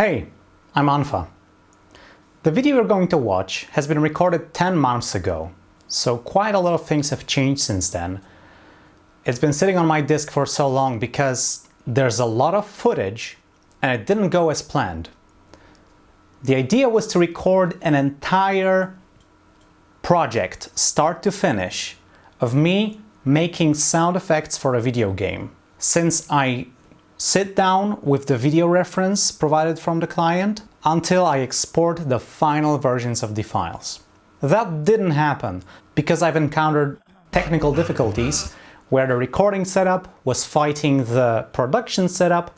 Hey, I'm Anfa. The video you're going to watch has been recorded 10 months ago, so quite a lot of things have changed since then. It's been sitting on my disk for so long because there's a lot of footage and it didn't go as planned. The idea was to record an entire project, start to finish, of me making sound effects for a video game. Since I sit down with the video reference provided from the client until I export the final versions of the files. That didn't happen because I've encountered technical difficulties where the recording setup was fighting the production setup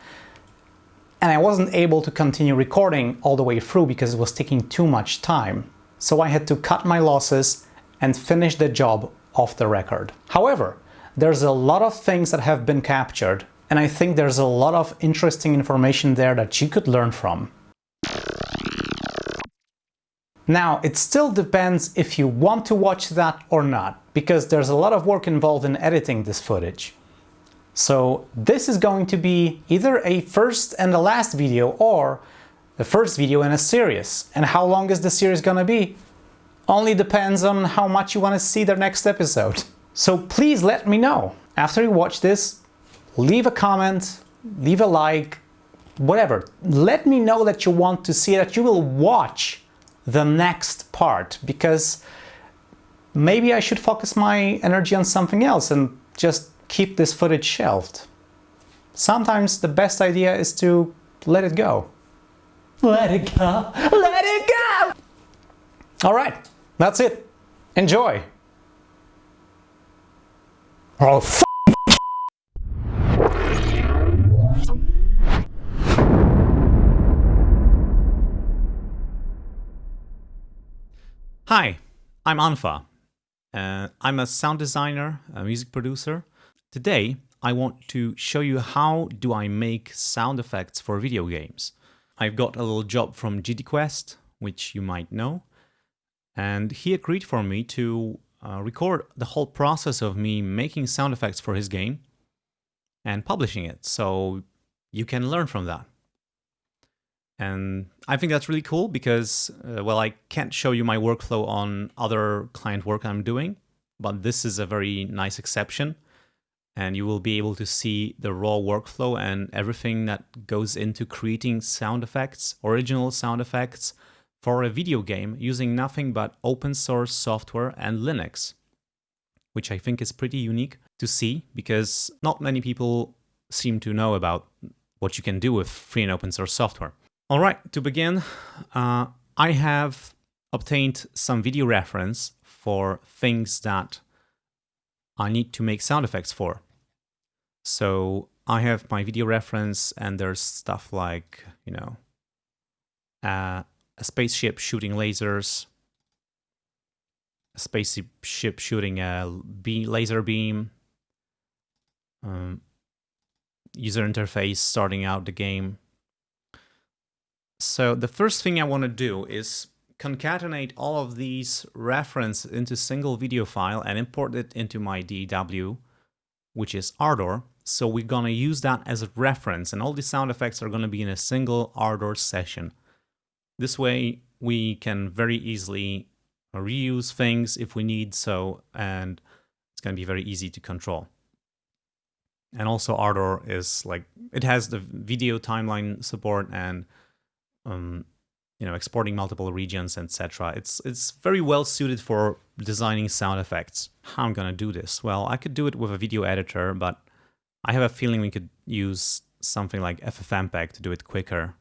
and I wasn't able to continue recording all the way through because it was taking too much time. So I had to cut my losses and finish the job off the record. However, there's a lot of things that have been captured and I think there's a lot of interesting information there that you could learn from. Now, it still depends if you want to watch that or not, because there's a lot of work involved in editing this footage. So this is going to be either a first and the last video or the first video in a series. And how long is the series gonna be? Only depends on how much you want to see the next episode. So please let me know. After you watch this, leave a comment, leave a like, whatever. Let me know that you want to see that you will watch the next part because maybe I should focus my energy on something else and just keep this footage shelved. Sometimes the best idea is to let it go. Let it go, let it go! All right, that's it. Enjoy. Oh, Hi, I'm Anfa. Uh, I'm a sound designer, a music producer. Today, I want to show you how do I make sound effects for video games. I've got a little job from GDQuest, which you might know, and he agreed for me to uh, record the whole process of me making sound effects for his game and publishing it, so you can learn from that. And I think that's really cool because, uh, well, I can't show you my workflow on other client work I'm doing, but this is a very nice exception. And you will be able to see the raw workflow and everything that goes into creating sound effects, original sound effects for a video game using nothing but open source software and Linux, which I think is pretty unique to see because not many people seem to know about what you can do with free and open source software. All right, to begin, uh, I have obtained some video reference for things that I need to make sound effects for. So I have my video reference and there's stuff like, you know, uh, a spaceship shooting lasers, a spaceship shooting a beam, laser beam, um, user interface starting out the game, so the first thing I want to do is concatenate all of these reference into single video file and import it into my DW, which is Ardour. So we're going to use that as a reference and all the sound effects are going to be in a single Ardour session. This way we can very easily reuse things if we need so and it's going to be very easy to control. And also Ardour is like, it has the video timeline support and um, you know, exporting multiple regions, etc. It's it's very well suited for designing sound effects. How I'm gonna do this? Well, I could do it with a video editor, but I have a feeling we could use something like FFmpeg to do it quicker.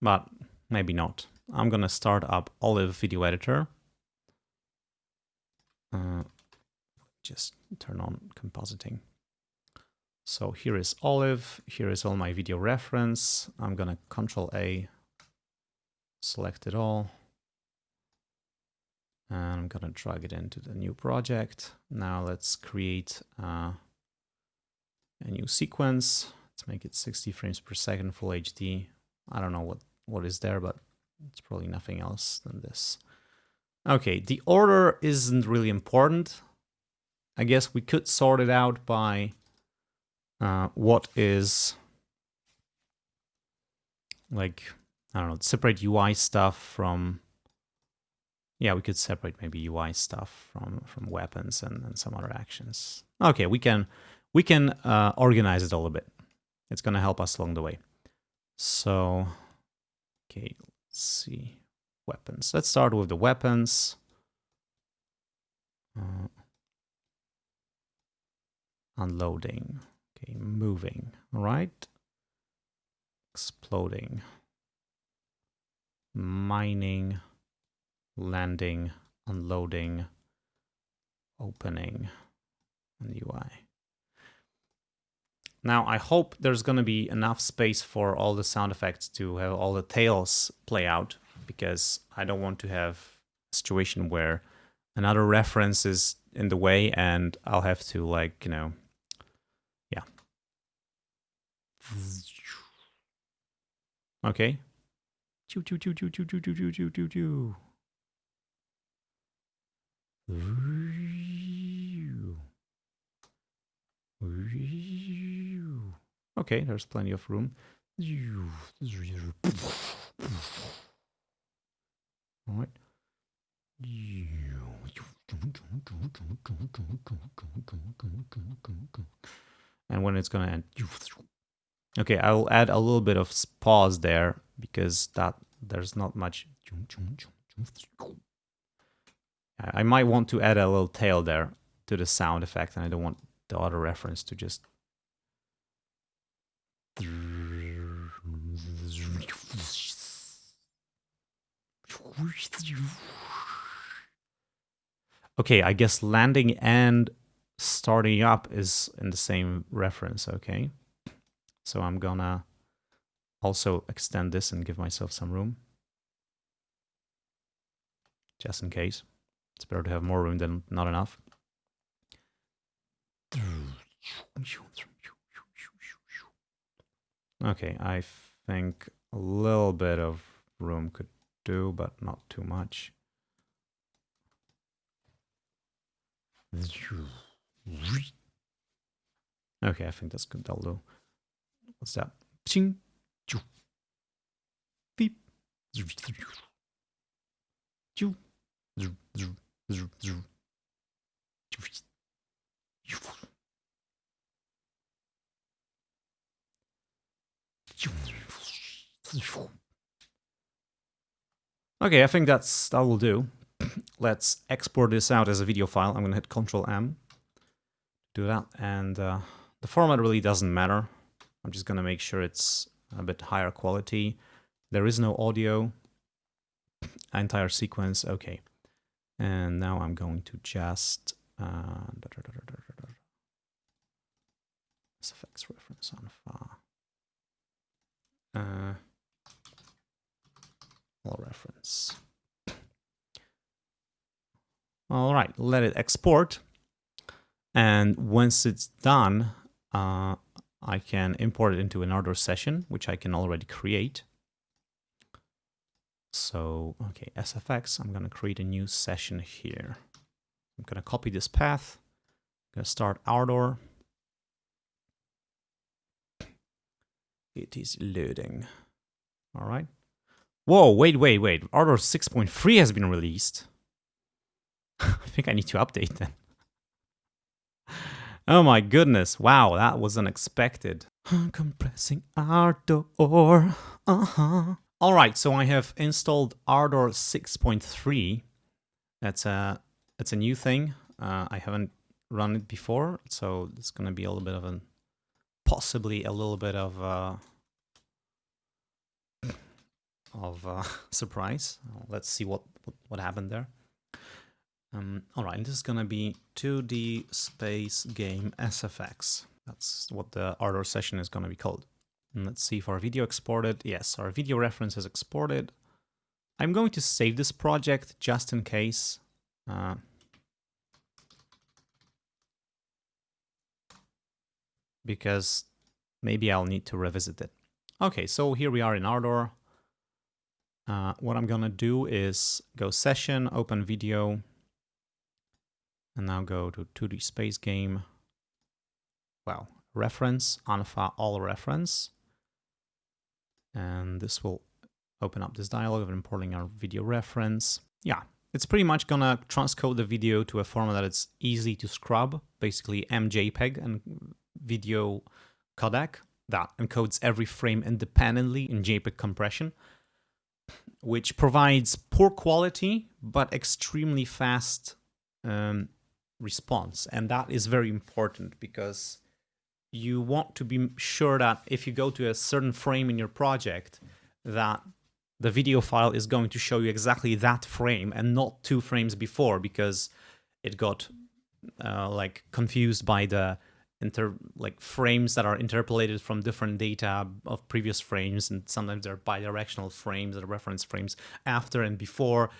But maybe not. I'm gonna start up Olive Video Editor. Uh, just turn on compositing. So here is Olive, here is all my video reference. I'm gonna Control A, select it all. And I'm gonna drag it into the new project. Now let's create uh, a new sequence. Let's make it 60 frames per second, full HD. I don't know what, what is there, but it's probably nothing else than this. Okay, the order isn't really important. I guess we could sort it out by uh, what is like, I don't know, separate UI stuff from, yeah, we could separate maybe UI stuff from, from weapons and, and some other actions. Okay, we can, we can uh, organize it a little bit. It's going to help us along the way. So, okay, let's see. Weapons. Let's start with the weapons. Uh, unloading. Okay, moving. Right. Exploding. Mining. Landing. Unloading. Opening. And UI. Now, I hope there's going to be enough space for all the sound effects to have all the tails play out, because I don't want to have a situation where another reference is in the way and I'll have to like, you know, yeah. Okay. Choo choo choo choo choo choo choo choo choo choo. Okay, there's plenty of room. All right. And when it's gonna end. Okay, I'll add a little bit of pause there because that there's not much. I might want to add a little tail there to the sound effect and I don't want the other reference to just Okay, I guess landing and starting up is in the same reference, okay? So I'm gonna also extend this and give myself some room. Just in case. It's better to have more room than not enough. Okay, I think a little bit of room could do, but not too much. Okay, I think that's good. That'll do. What's that? Ping. Beep. Okay, I think that's that will do. Let's export this out as a video file. I'm gonna hit Control M, do that, and uh, the format really doesn't matter. I'm just gonna make sure it's a bit higher quality. There is no audio. Entire sequence, okay. And now I'm going to just uh, SFX reference on far. Uh, all reference. All right, let it export. And once it's done, uh, I can import it into another session, which I can already create. So, okay, SFX, I'm going to create a new session here. I'm going to copy this path. I'm going to start Ardour. It is loading. All right. Whoa, wait, wait, wait. Ardour 6.3 has been released. I think I need to update then. Oh my goodness. Wow, that was unexpected. Compressing Ardour. Uh-huh. All right, so I have installed Ardour 6.3. That's a, that's a new thing. Uh, I haven't run it before, so it's going to be a little bit of an possibly a little bit of uh, of uh, surprise. Let's see what, what happened there. Um, all right, this is gonna be 2D space game SFX. That's what the Ardour session is gonna be called. And let's see if our video exported. Yes, our video reference is exported. I'm going to save this project just in case. Uh, because maybe I'll need to revisit it. Okay, so here we are in Ardour. Uh, what I'm gonna do is go session, open video, and now go to 2D space game. Well, reference, Anfa all reference. And this will open up this dialog of importing our video reference. Yeah, it's pretty much gonna transcode the video to a format that it's easy to scrub, basically MJPEG and video codec that encodes every frame independently in JPEG compression, which provides poor quality but extremely fast um, response. And that is very important because you want to be sure that if you go to a certain frame in your project, that the video file is going to show you exactly that frame and not two frames before because it got uh, like confused by the inter like frames that are interpolated from different data of previous frames and sometimes they're bidirectional frames or reference frames after and before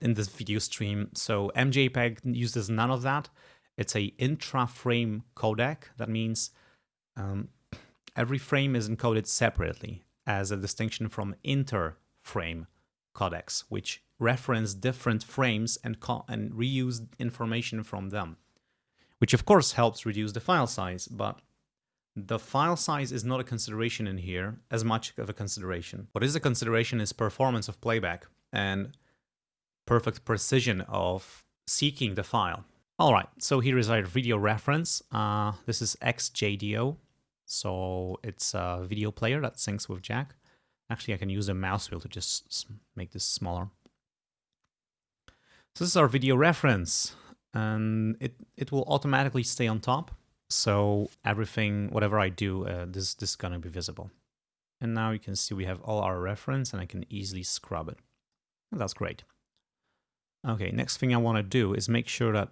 in this video stream. So mjpeg uses none of that. It's a intra-frame codec. That means um, every frame is encoded separately as a distinction from inter-frame codecs which reference different frames and, and reuse information from them which of course helps reduce the file size, but the file size is not a consideration in here as much of a consideration. What is a consideration is performance of playback and perfect precision of seeking the file. All right, so here is our video reference. Uh, this is xjadeo, so it's a video player that syncs with Jack. Actually, I can use the mouse wheel to just make this smaller. So this is our video reference and it, it will automatically stay on top. So everything, whatever I do, uh, this, this is going to be visible. And now you can see we have all our reference and I can easily scrub it. And that's great. Okay, next thing I want to do is make sure that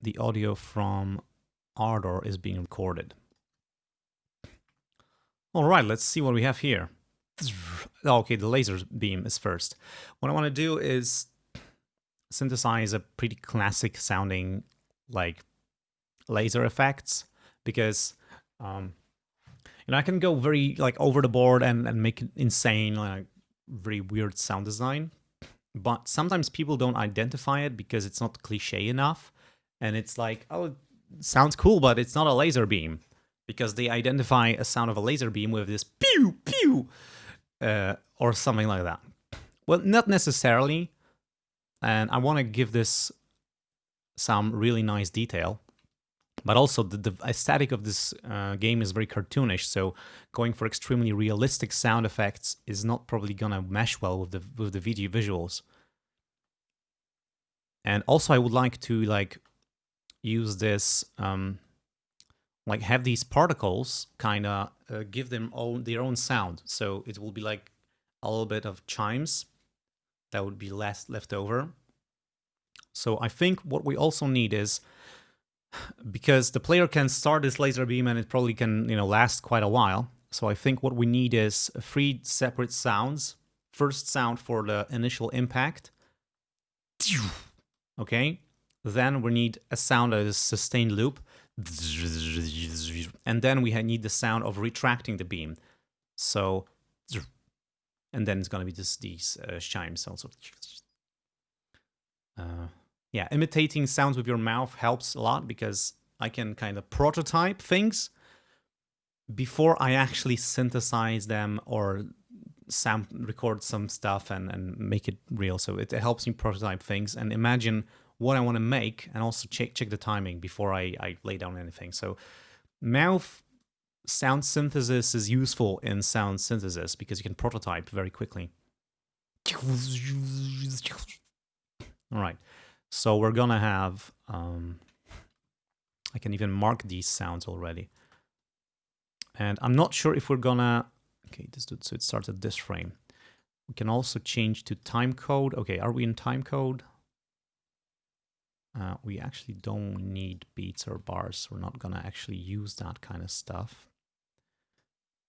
the audio from Ardour is being recorded. All right, let's see what we have here. Okay, the laser beam is first. What I want to do is synthesize a pretty classic sounding like laser effects because um, you know I can go very like over the board and, and make insane like very weird sound design. But sometimes people don't identify it because it's not cliche enough. And it's like oh sounds cool but it's not a laser beam because they identify a sound of a laser beam with this pew pew uh, or something like that. Well not necessarily and I want to give this some really nice detail. But also the, the aesthetic of this uh, game is very cartoonish, so going for extremely realistic sound effects is not probably gonna mesh well with the with the video visuals. And also I would like to like use this um, like have these particles kind of uh, give them own their own sound. So it will be like a little bit of chimes that would be less left over. So I think what we also need is, because the player can start this laser beam and it probably can, you know, last quite a while. So I think what we need is three separate sounds. First sound for the initial impact. Okay. Then we need a sound that is sustained loop. And then we need the sound of retracting the beam. So and then it's going to be just these uh, chimes also. Uh, yeah, imitating sounds with your mouth helps a lot because I can kind of prototype things before I actually synthesize them or record some stuff and, and make it real. So it, it helps me prototype things and imagine what I want to make and also check check the timing before I, I lay down anything. So mouth sound synthesis is useful in sound synthesis because you can prototype very quickly. All right, so we're gonna have, um, I can even mark these sounds already. And I'm not sure if we're gonna, okay, this, dude, so it starts at this frame. We can also change to time code. Okay, are we in time code? Uh, we actually don't need beats or bars. We're not gonna actually use that kind of stuff.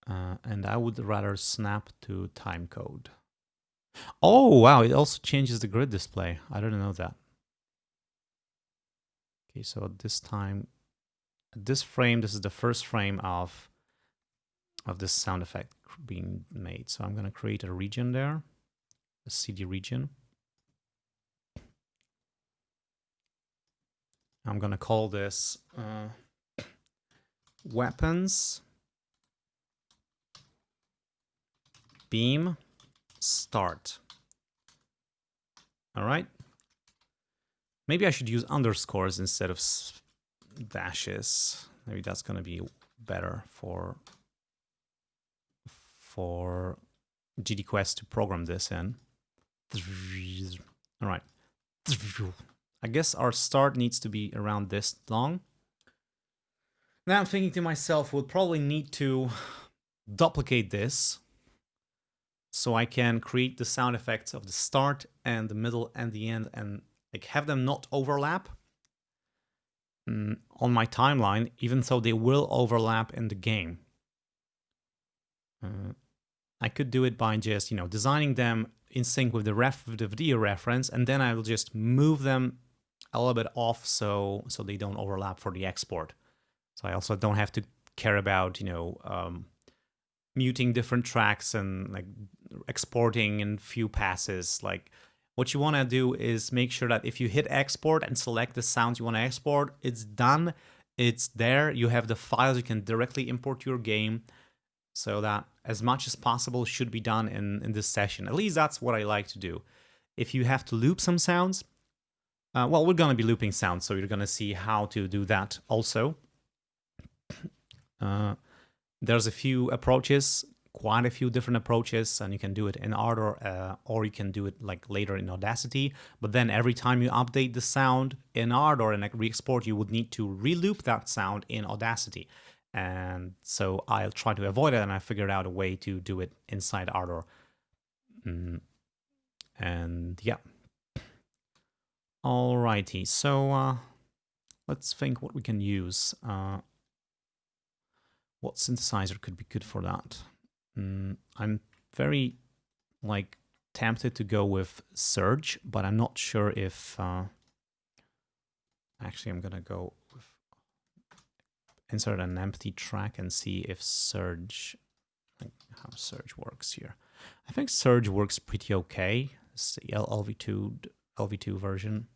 Uh, and I would rather snap to timecode. Oh, wow, it also changes the grid display. I didn't know that. Okay, so this time, this frame, this is the first frame of, of this sound effect being made. So I'm going to create a region there, a CD region. I'm going to call this uh, weapons beam start. All right. Maybe I should use underscores instead of dashes. Maybe that's going to be better for for GDQuest to program this in. All right. I guess our start needs to be around this long. Now I'm thinking to myself, we'll probably need to duplicate this so I can create the sound effects of the start and the middle and the end and like have them not overlap mm, on my timeline, even though they will overlap in the game. Uh, I could do it by just, you know, designing them in sync with the ref the video reference, and then I will just move them a little bit off so so they don't overlap for the export. So I also don't have to care about, you know, um, muting different tracks and like exporting in few passes. Like what you want to do is make sure that if you hit export and select the sounds you want to export, it's done. It's there. You have the files you can directly import your game so that as much as possible should be done in, in this session. At least that's what I like to do. If you have to loop some sounds, uh, well, we're going to be looping sounds, so you're going to see how to do that also. Uh, there's a few approaches, quite a few different approaches, and you can do it in Ardour, uh, or you can do it like later in Audacity. But then every time you update the sound in Ardour and re-export, you would need to reloop that sound in Audacity. And so I'll try to avoid it, and I figured out a way to do it inside Ardour. Mm. And yeah. Alrighty, so uh, let's think what we can use. Uh, what synthesizer could be good for that? Mm, I'm very like tempted to go with Surge, but I'm not sure if. Uh, actually, I'm gonna go with insert an empty track and see if Surge, like how Surge works here. I think Surge works pretty okay. It's the LV2 LV2 version.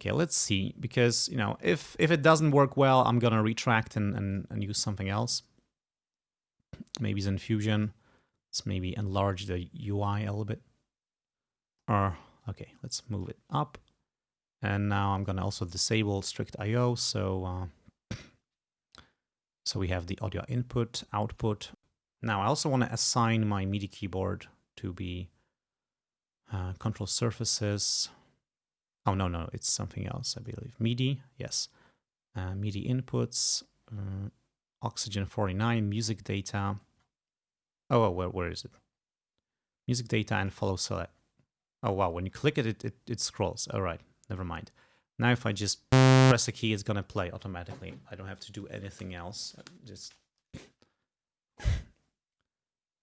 Okay, let's see, because, you know, if, if it doesn't work well, I'm gonna retract and, and, and use something else. Maybe Zyn-Fusion. Let's maybe enlarge the UI a little bit. Or, okay, let's move it up. And now I'm gonna also disable strict IO, so, uh, so we have the audio input, output. Now I also wanna assign my MIDI keyboard to be uh, control surfaces, Oh, no, no, it's something else, I believe. MIDI, yes. Uh, MIDI inputs, uh, Oxygen 49, music data. Oh, where, where is it? Music data and follow select. Oh, wow, when you click it, it, it, it scrolls. All right, never mind. Now if I just press a key, it's going to play automatically. I don't have to do anything else. Just...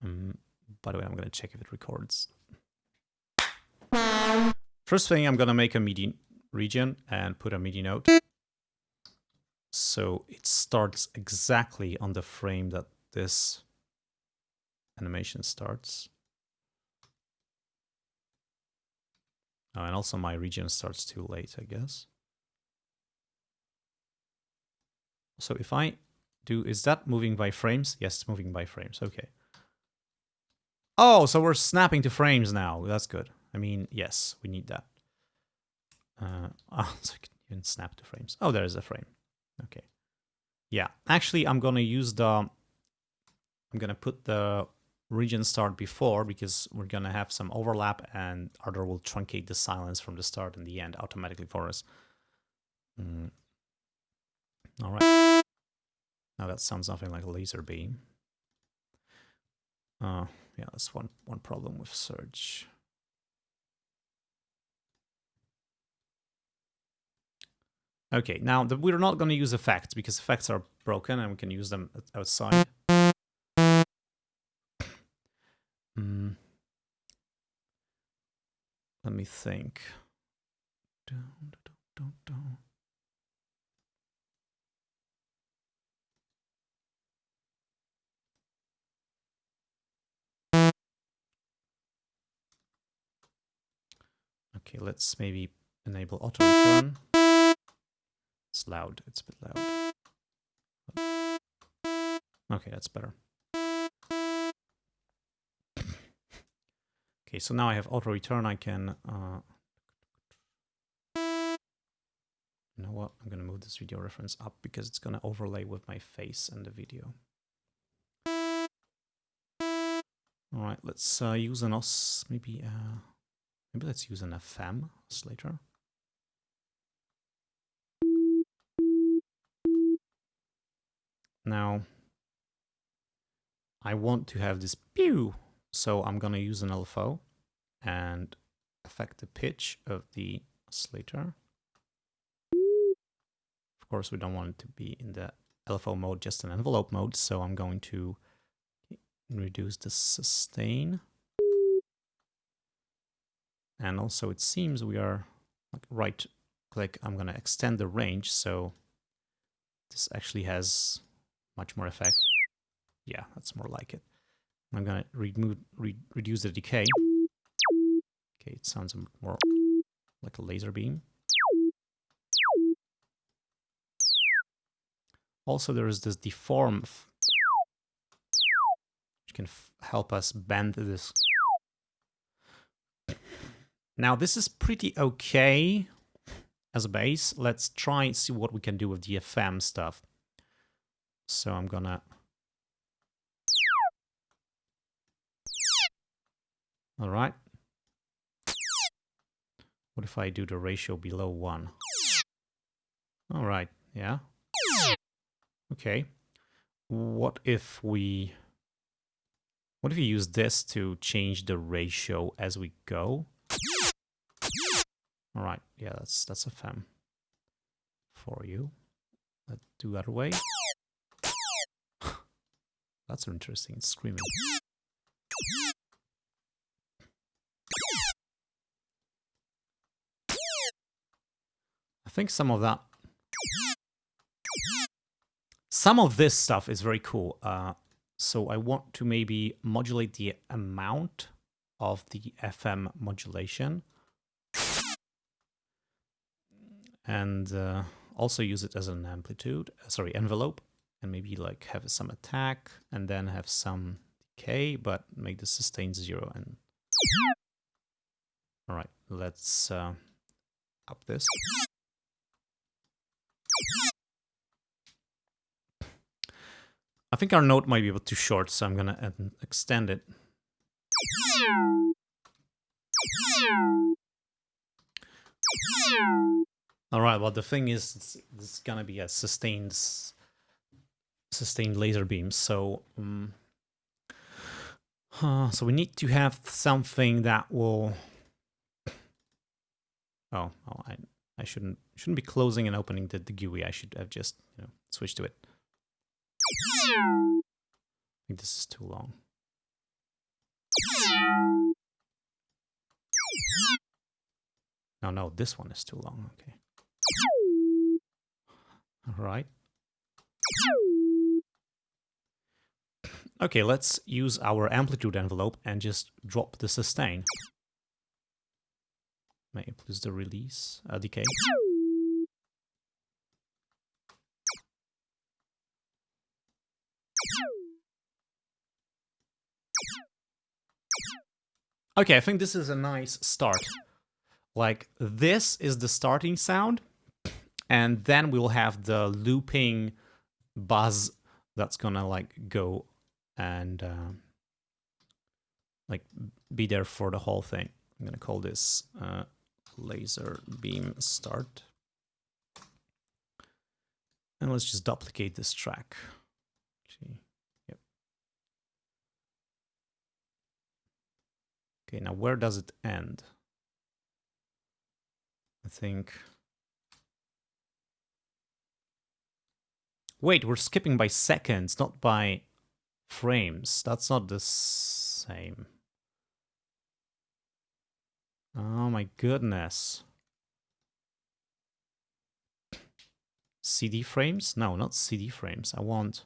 um, by the way, I'm going to check if it records. First thing, I'm going to make a MIDI region and put a MIDI note. So it starts exactly on the frame that this animation starts. Oh, and also my region starts too late, I guess. So if I do, is that moving by frames? Yes, it's moving by frames. Okay. Oh, so we're snapping to frames now. That's good. I mean, yes, we need that. Uh, oh, so you can even snap to frames. Oh, there is a frame. Okay. Yeah, actually, I'm going to use the... I'm going to put the region start before because we're going to have some overlap and Ardour will truncate the silence from the start and the end automatically for us. Mm. All right. Now that sounds nothing like a laser beam. Uh, yeah, that's one, one problem with Surge. Okay, now the, we're not going to use effects because effects are broken and we can use them outside. Mm. Let me think. Okay, let's maybe enable auto return. It's loud. It's a bit loud. Okay, that's better. Okay, so now I have auto return. I can. Uh, you know what? I'm gonna move this video reference up because it's gonna overlay with my face and the video. All right, let's uh, use an os. Maybe uh, maybe let's use an FM oscillator. Now, I want to have this pew, so I'm going to use an LFO and affect the pitch of the oscillator. Of course, we don't want it to be in the LFO mode, just an envelope mode, so I'm going to reduce the sustain. And also it seems we are right click, I'm going to extend the range, so this actually has much more effect. Yeah, that's more like it. I'm gonna remove, re reduce the decay. Okay, it sounds more like a laser beam. Also, there is this deform, which can help us bend this. Now, this is pretty okay as a base. Let's try and see what we can do with the FM stuff. So I'm gonna... All right. What if I do the ratio below one? All right, yeah. Okay. What if we... What if we use this to change the ratio as we go? All right, yeah, that's that's FM for you. Let's do that way. That's interesting. It's screaming. I think some of that... Some of this stuff is very cool. Uh, so I want to maybe modulate the amount of the FM modulation. And uh, also use it as an amplitude, sorry, envelope and maybe like have some attack and then have some decay, but make the sustain zero. And all right, let's uh, up this. I think our note might be a bit too short, so I'm gonna extend it. All right, well, the thing is, it's, it's gonna be a sustained sustained laser beams. So, um, uh, so we need to have something that will. Oh, oh, I I shouldn't shouldn't be closing and opening the, the GUI. I should have just you know switched to it. I think this is too long. No, no, this one is too long. Okay. All right. Okay, let's use our amplitude envelope and just drop the sustain. May plus the release, uh, decay. Okay, I think this is a nice start. Like, this is the starting sound, and then we'll have the looping buzz that's gonna like go and uh, like be there for the whole thing. I'm gonna call this uh, laser beam start. And let's just duplicate this track. Yep. Okay, now where does it end? I think... Wait, we're skipping by seconds, not by frames. That's not the same. Oh my goodness. CD frames? No, not CD frames. I want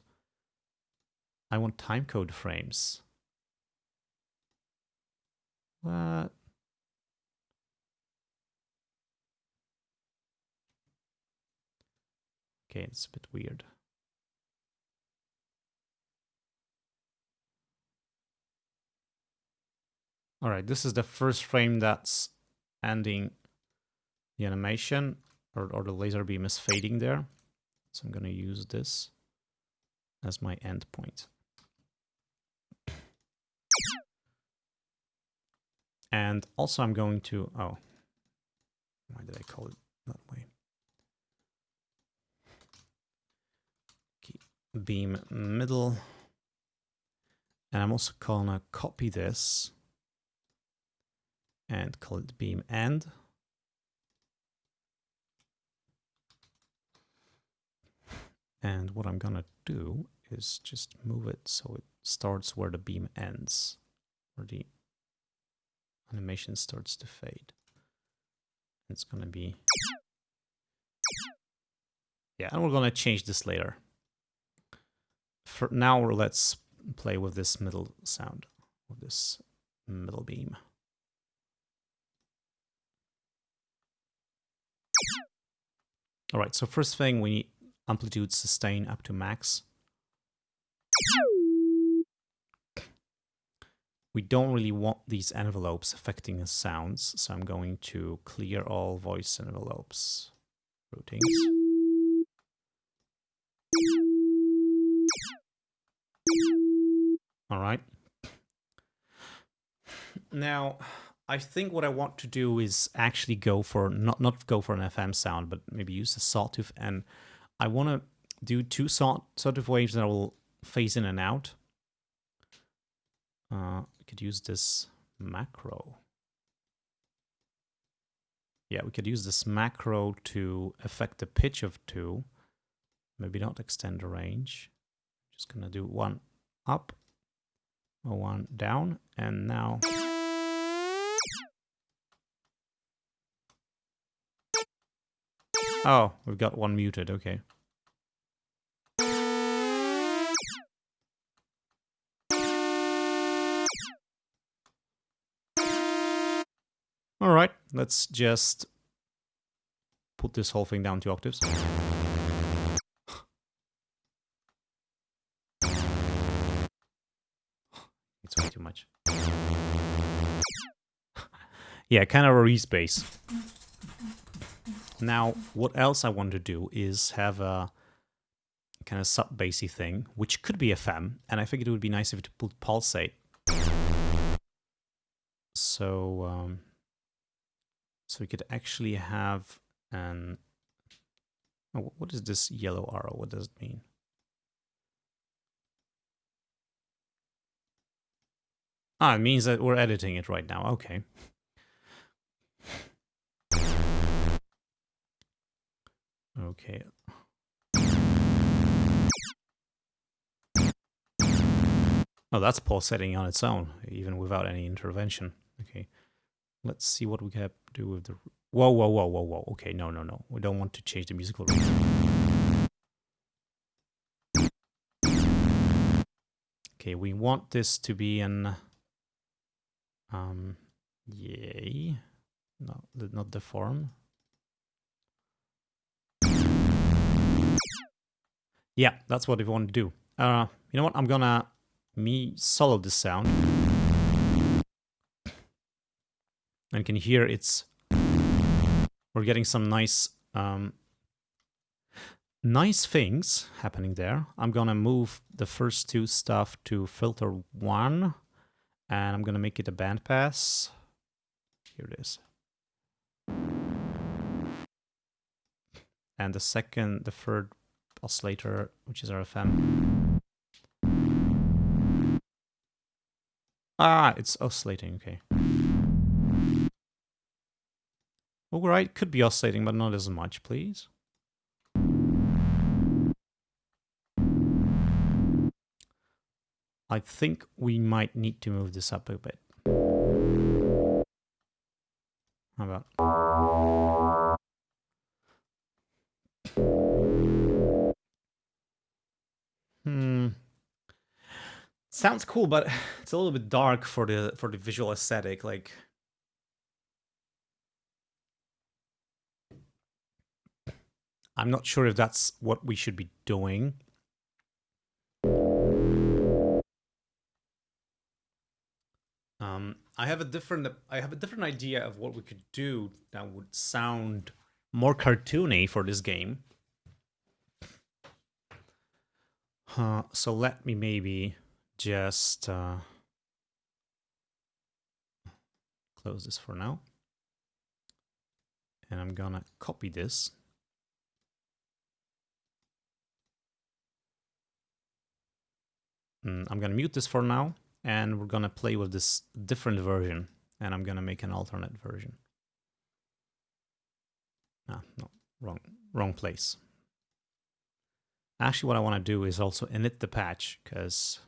I want timecode frames. What? Okay, it's a bit weird. All right, this is the first frame that's ending the animation or, or the laser beam is fading there. So I'm going to use this as my endpoint. And also I'm going to, oh, why did I call it that way? beam middle. And I'm also gonna copy this and call it beam end. And what I'm gonna do is just move it so it starts where the beam ends, where the animation starts to fade. It's gonna be... Yeah, and we're gonna change this later. For now, let's play with this middle sound, with this middle beam. All right, so first thing, we need amplitude sustain up to max. We don't really want these envelopes affecting the sounds, so I'm going to clear all voice envelopes. Routines. All right. Now, I think what I want to do is actually go for, not, not go for an FM sound, but maybe use a sawtooth. And I want to do two saw, sawtooth waves that will phase in and out. Uh, we could use this macro. Yeah, we could use this macro to affect the pitch of two. Maybe not extend the range. Just gonna do one up, one down, and now... Oh, we've got one muted, okay. All right, let's just put this whole thing down two octaves. It's way too much. yeah, kind of a respace. Now, what else I want to do is have a kind of sub-bassy thing, which could be a FM, and I figured it would be nice if it would pulsate. So, um, so we could actually have an... Oh, what is this yellow arrow? What does it mean? Ah, it means that we're editing it right now. Okay. Okay. Oh, that's pulsating on its own, even without any intervention. Okay. Let's see what we can do with the... Whoa, whoa, whoa, whoa, whoa. Okay, no, no, no. We don't want to change the musical rhythm. Okay, we want this to be an... Um, yay. No, not the form. Yeah, that's what we want to do. Uh, you know what? I'm gonna me solo this sound. And can hear it's... We're getting some nice... Um, nice things happening there. I'm gonna move the first two stuff to filter one. And I'm gonna make it a bandpass. Here it is. And the second, the third oscillator, which is RFM. Ah, it's oscillating, okay. Alright, could be oscillating, but not as much, please. I think we might need to move this up a bit. How about... Hmm. Sounds cool, but it's a little bit dark for the for the visual aesthetic. Like, I'm not sure if that's what we should be doing. Um, I have a different I have a different idea of what we could do that would sound more cartoony for this game. Uh, so let me maybe just uh, close this for now. And I'm gonna copy this. Mm, I'm gonna mute this for now and we're gonna play with this different version and I'm gonna make an alternate version. Ah, no, wrong, wrong place. Actually, what I want to do is also init the patch because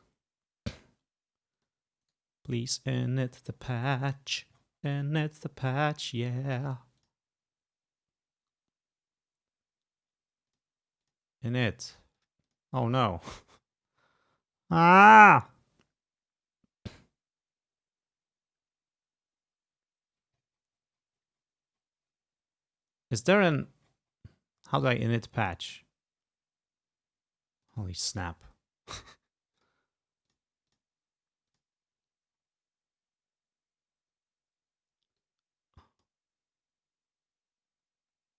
please init the patch, init the patch, yeah. Init. Oh no. ah! Is there an... How do I init patch? Holy snap.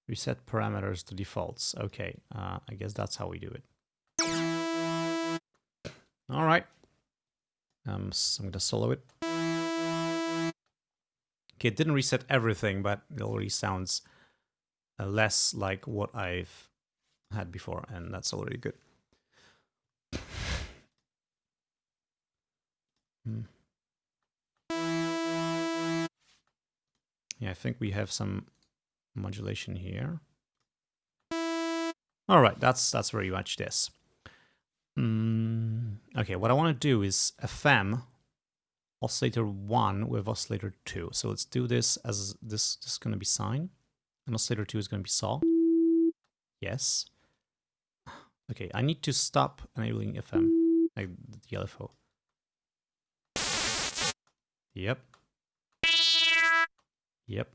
Reset parameters to defaults. Okay, uh, I guess that's how we do it. All right. Um, so I'm going to solo it. Okay, it didn't reset everything, but it already sounds uh, less like what I've had before, and that's already good. Hmm. Yeah, I think we have some modulation here. All right, that's that's very much this. Mm, okay, what I want to do is FM oscillator 1 with oscillator 2. So let's do this as this, this is going to be sine. And oscillator 2 is going to be saw. Yes. Okay, I need to stop enabling FM, like the LFO. Yep. Yep.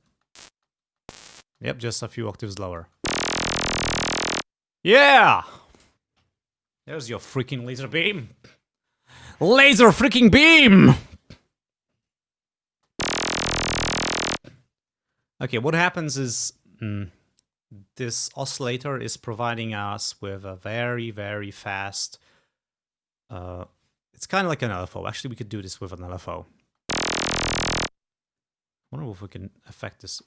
Yep, just a few octaves lower. Yeah! There's your freaking laser beam. Laser freaking beam! Okay, what happens is mm, this oscillator is providing us with a very, very fast... Uh, it's kind of like an LFO. Actually, we could do this with an LFO. I wonder if we can affect this.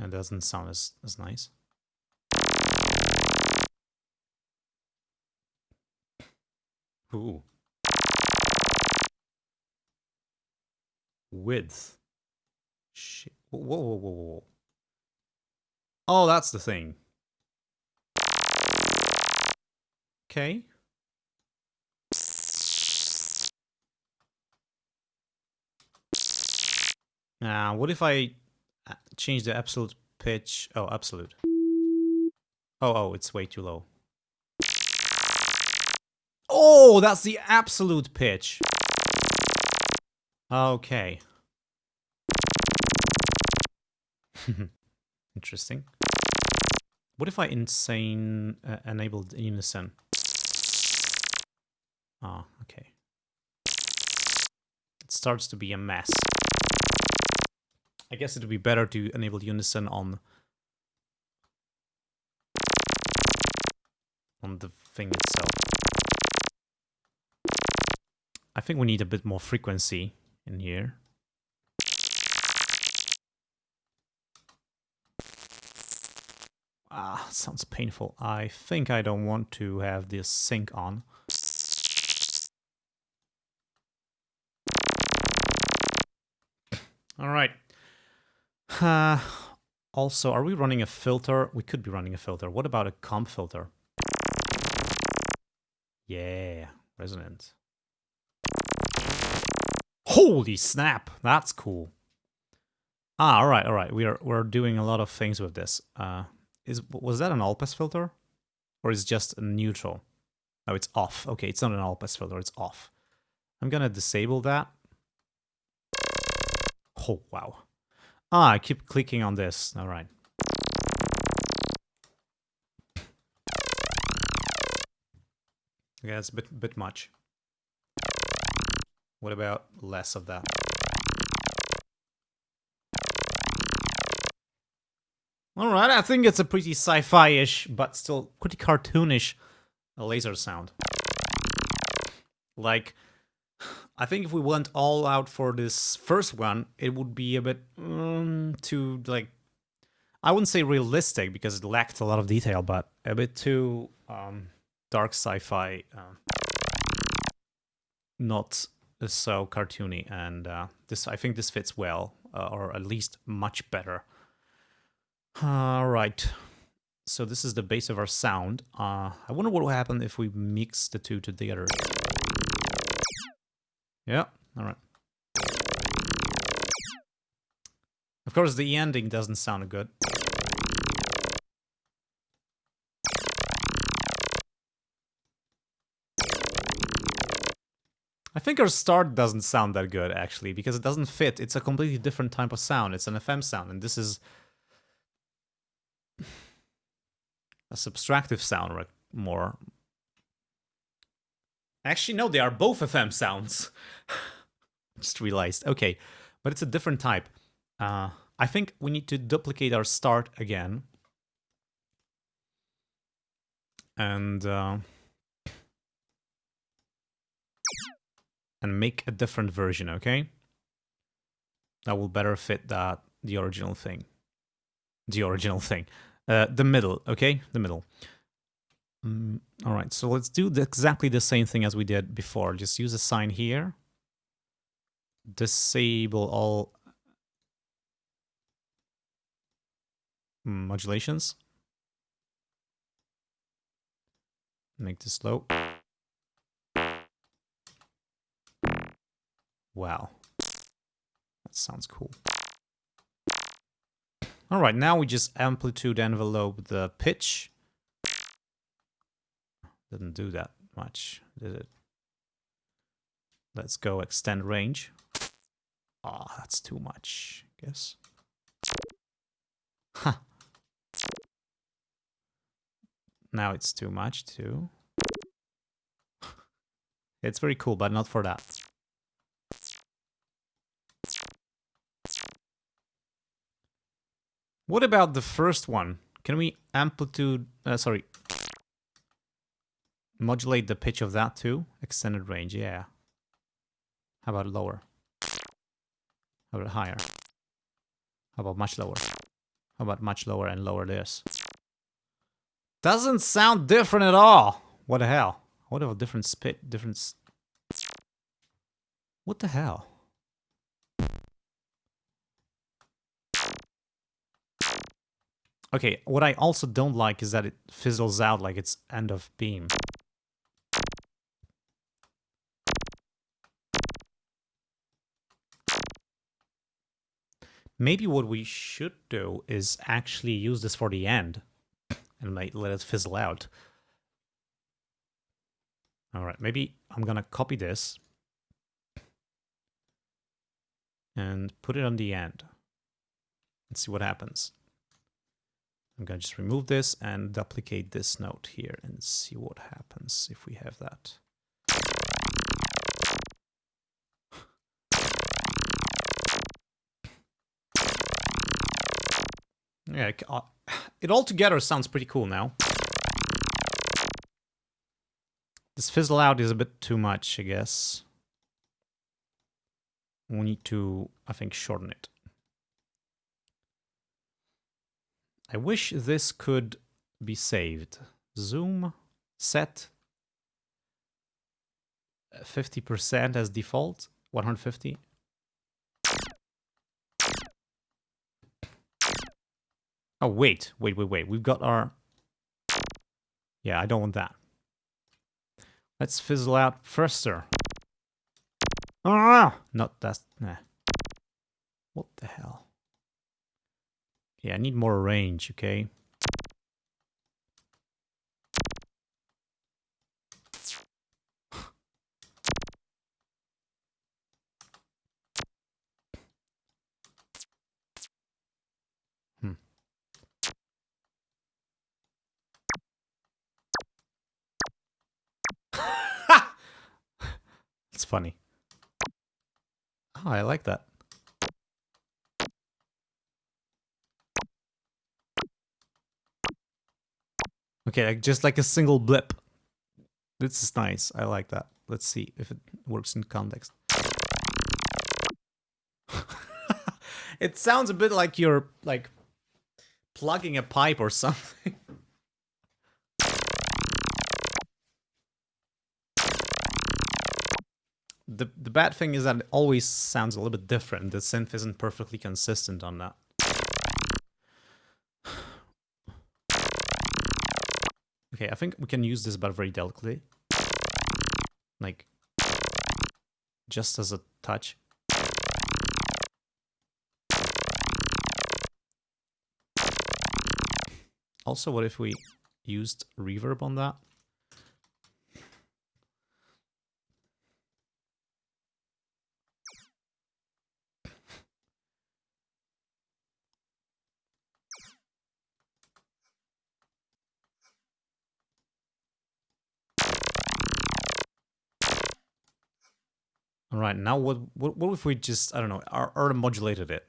It doesn't sound as, as nice. Ooh. Width. Shit. Whoa, whoa, whoa, whoa. Oh, that's the thing. Okay. Now, what if I uh, change the absolute pitch? Oh, absolute. Oh, oh, it's way too low. Oh, that's the absolute pitch. Okay. Interesting. What if I insane uh, enabled unison? Ah, oh, okay. It starts to be a mess. I guess it would be better to enable unison on on the thing itself. I think we need a bit more frequency in here. Ah, sounds painful. I think I don't want to have this sync on. All right. Uh, also, are we running a filter? We could be running a filter. What about a comb filter? Yeah, resonant. Holy snap, that's cool. Ah, all right, all right. We are we're doing a lot of things with this. Uh, is was that an all pass filter, or is just a neutral? No, it's off. Okay, it's not an all pass filter. It's off. I'm gonna disable that. Oh, wow. Ah, I keep clicking on this. All right. Yeah, it's a bit, bit much. What about less of that? All right, I think it's a pretty sci-fi-ish, but still pretty cartoonish laser sound. Like, I think if we went all out for this first one, it would be a bit um, too, like, I wouldn't say realistic because it lacked a lot of detail, but a bit too um, dark sci-fi, uh, not so cartoony. And uh, this, I think this fits well, uh, or at least much better all right. So this is the base of our sound. Uh, I wonder what will happen if we mix the two together. Yeah, all right. Of course, the ending doesn't sound good. I think our start doesn't sound that good, actually, because it doesn't fit. It's a completely different type of sound. It's an FM sound, and this is a subtractive sound more. Actually, no, they are both FM sounds. Just realized. Okay, but it's a different type. Uh, I think we need to duplicate our start again. And... Uh, and make a different version, okay? That will better fit that the original thing. The original thing. Uh, the middle, okay? The middle. Mm, all right, so let's do the, exactly the same thing as we did before. Just use a sine here. Disable all modulations. Make this low. Wow. That sounds cool. All right, now we just amplitude envelope the pitch. Didn't do that much, did it? Let's go extend range. Ah, oh, that's too much, I guess. Huh. Now it's too much too. it's very cool, but not for that. What about the first one? Can we amplitude, uh, sorry, modulate the pitch of that too? Extended range, yeah. How about lower? How about higher? How about much lower? How about much lower and lower this? Doesn't sound different at all. What the hell? What a different spit, different... What the hell? Okay, what I also don't like is that it fizzles out like it's end of beam. Maybe what we should do is actually use this for the end and let it fizzle out. All right, maybe I'm gonna copy this and put it on the end Let's see what happens. I'm to just remove this and duplicate this note here and see what happens if we have that. Yeah, uh, it all together sounds pretty cool now. This fizzle out is a bit too much, I guess. We need to, I think, shorten it. I wish this could be saved. Zoom set 50% as default, 150. Oh, wait, wait, wait, wait. We've got our... Yeah, I don't want that. Let's fizzle out faster. Ah! Not that... Nah. What the hell? Yeah, I need more range, okay? hmm. It's funny. Oh, I like that. Okay, like just like a single blip. This is nice. I like that. Let's see if it works in context. it sounds a bit like you're like plugging a pipe or something. the the bad thing is that it always sounds a little bit different. The synth isn't perfectly consistent on that. Okay, I think we can use this but very delicately. Like, just as a touch. Also, what if we used reverb on that? Right, now what, what, what if we just, I don't know, or, modulated it?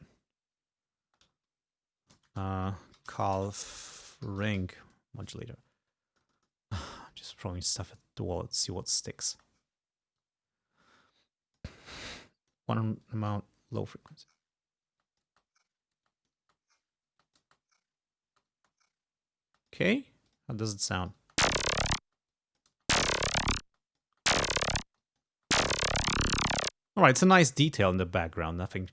Uh, Calf ring modulator. just throwing stuff at the wall, let's see what sticks. One amount, low frequency. Okay, how does it sound? Alright, it's a nice detail in the background, nothing...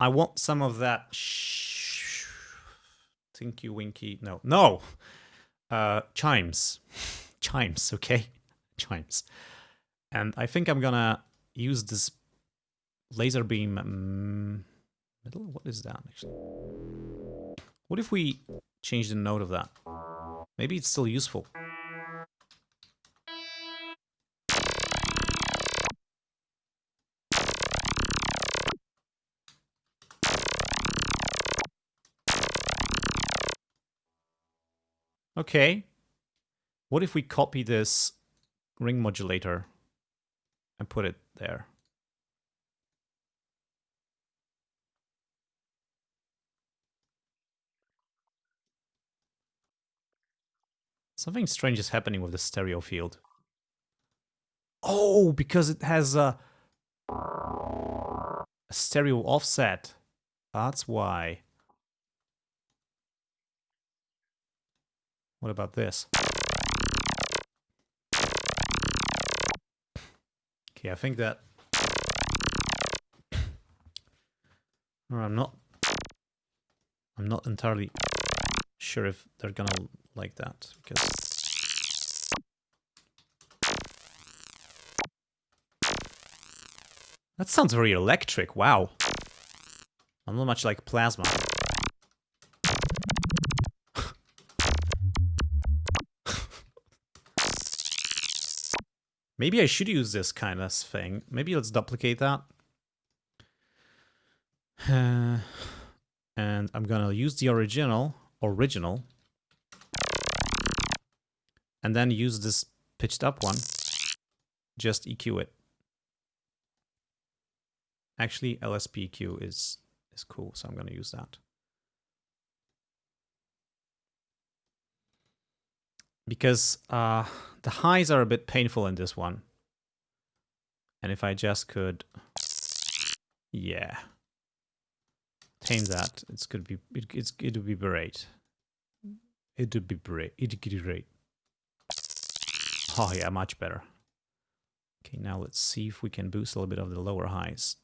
I want some of that sh Tinky Winky... No, no! Uh, chimes. chimes, okay? Chimes. And I think I'm gonna use this laser beam... Um, middle? What is that, actually? What if we change the note of that? Maybe it's still useful. Okay. What if we copy this ring modulator and put it there? Something strange is happening with the stereo field. Oh, because it has a, a stereo offset. That's why. What about this? Okay, I think that... I'm not... I'm not entirely sure if they're gonna like that because that sounds very electric. Wow, I'm not much like plasma. Maybe I should use this kind of thing. Maybe let's duplicate that. Uh, and I'm gonna use the original, original, and then use this pitched up one. Just EQ it. Actually, LSP EQ is, is cool, so I'm going to use that. Because uh, the highs are a bit painful in this one. And if I just could... Yeah. Tame that, it's gonna be it, it's it would be great. It would be great. It would be great. Oh yeah, much better. Okay, now let's see if we can boost a little bit of the lower highs.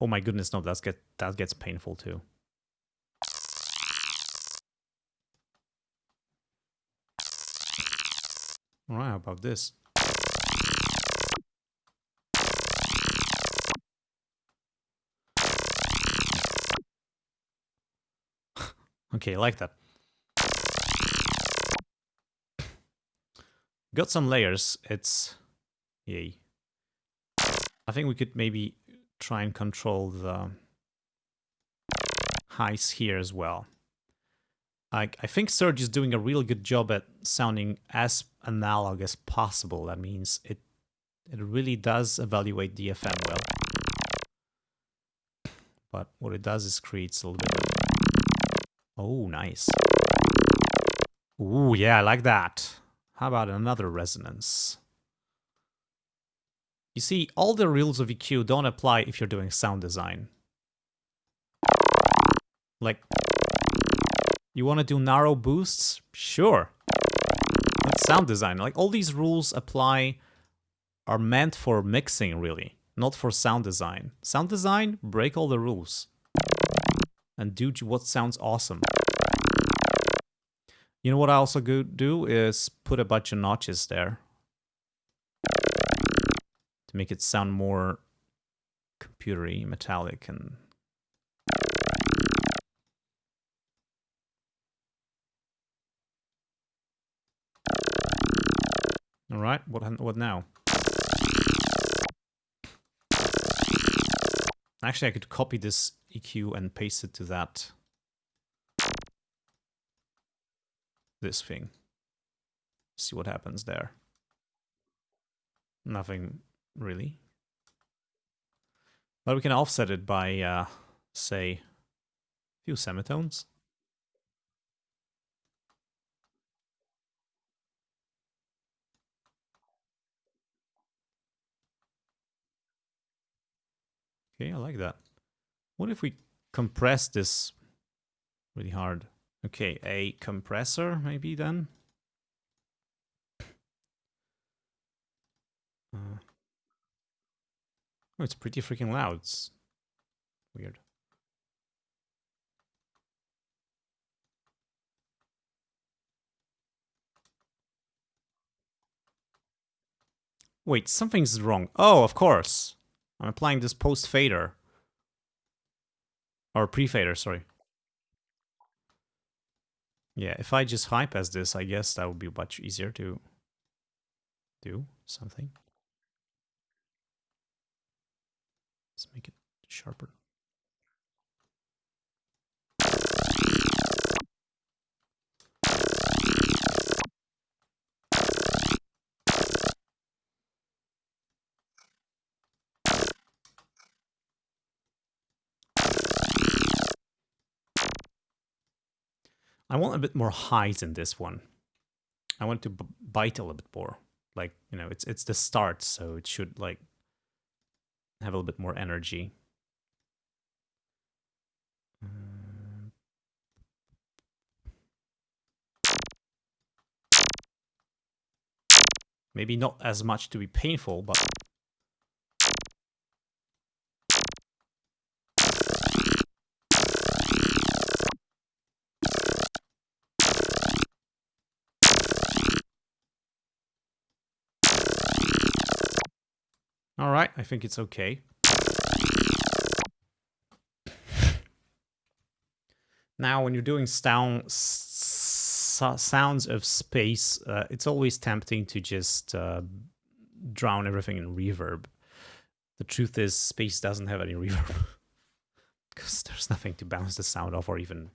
Oh my goodness, no, that's get that gets painful too. Alright, how about this? okay, I like that. Got some layers. It's... Yay. I think we could maybe try and control the highs here as well. I, I think Surge is doing a real good job at sounding as analog as possible. That means it it really does evaluate the FM well. But what it does is creates a little bit. Oh, nice. Ooh, yeah, I like that. How about another resonance? You see, all the rules of EQ don't apply if you're doing sound design. Like, you want to do narrow boosts? Sure. That's sound design. Like, all these rules apply, are meant for mixing, really, not for sound design. Sound design, break all the rules. And do what sounds awesome. You know what I also do is put a bunch of notches there. To make it sound more computery, metallic, and All right, what what now? Actually, I could copy this EQ and paste it to that this thing. See what happens there. Nothing really. But we can offset it by, uh, say, a few semitones. Okay, I like that. What if we compress this really hard? Okay, a compressor maybe then? Uh, oh, it's pretty freaking loud. It's weird. Wait, something's wrong. Oh, of course. I'm applying this post fader. Or pre-fader, sorry. Yeah, if I just high pass this, I guess that would be much easier to do something. Let's make it sharper. I want a bit more highs in this one. I want to bite a little bit more. Like, you know, it's it's the start, so it should like have a little bit more energy. Uh, maybe not as much to be painful, but All right, I think it's okay. Now, when you're doing sound, sounds of space, uh, it's always tempting to just uh, drown everything in reverb. The truth is, space doesn't have any reverb. Because there's nothing to bounce the sound off or even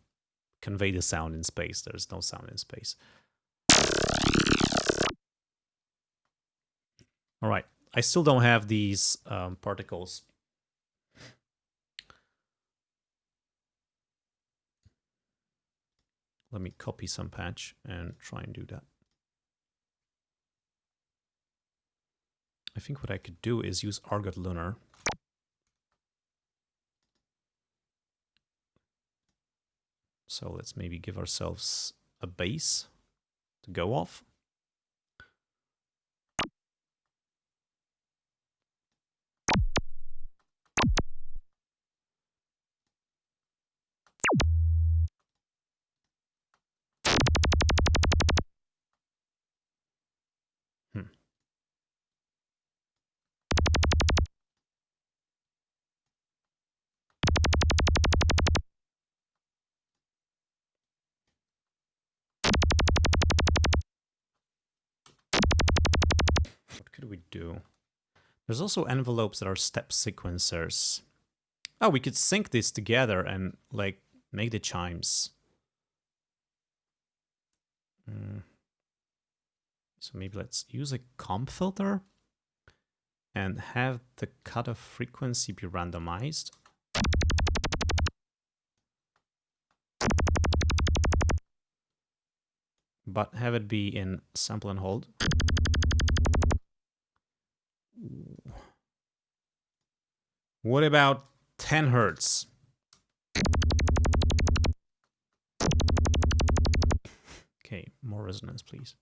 convey the sound in space. There's no sound in space. All right. I still don't have these um, particles. Let me copy some patch and try and do that. I think what I could do is use Argotlunar. So let's maybe give ourselves a base to go off. There's also envelopes that are step sequencers. Oh, we could sync this together and like make the chimes. Mm. So maybe let's use a comb filter and have the cutoff frequency be randomized. But have it be in sample and hold. What about 10 hertz? Okay, more resonance, please.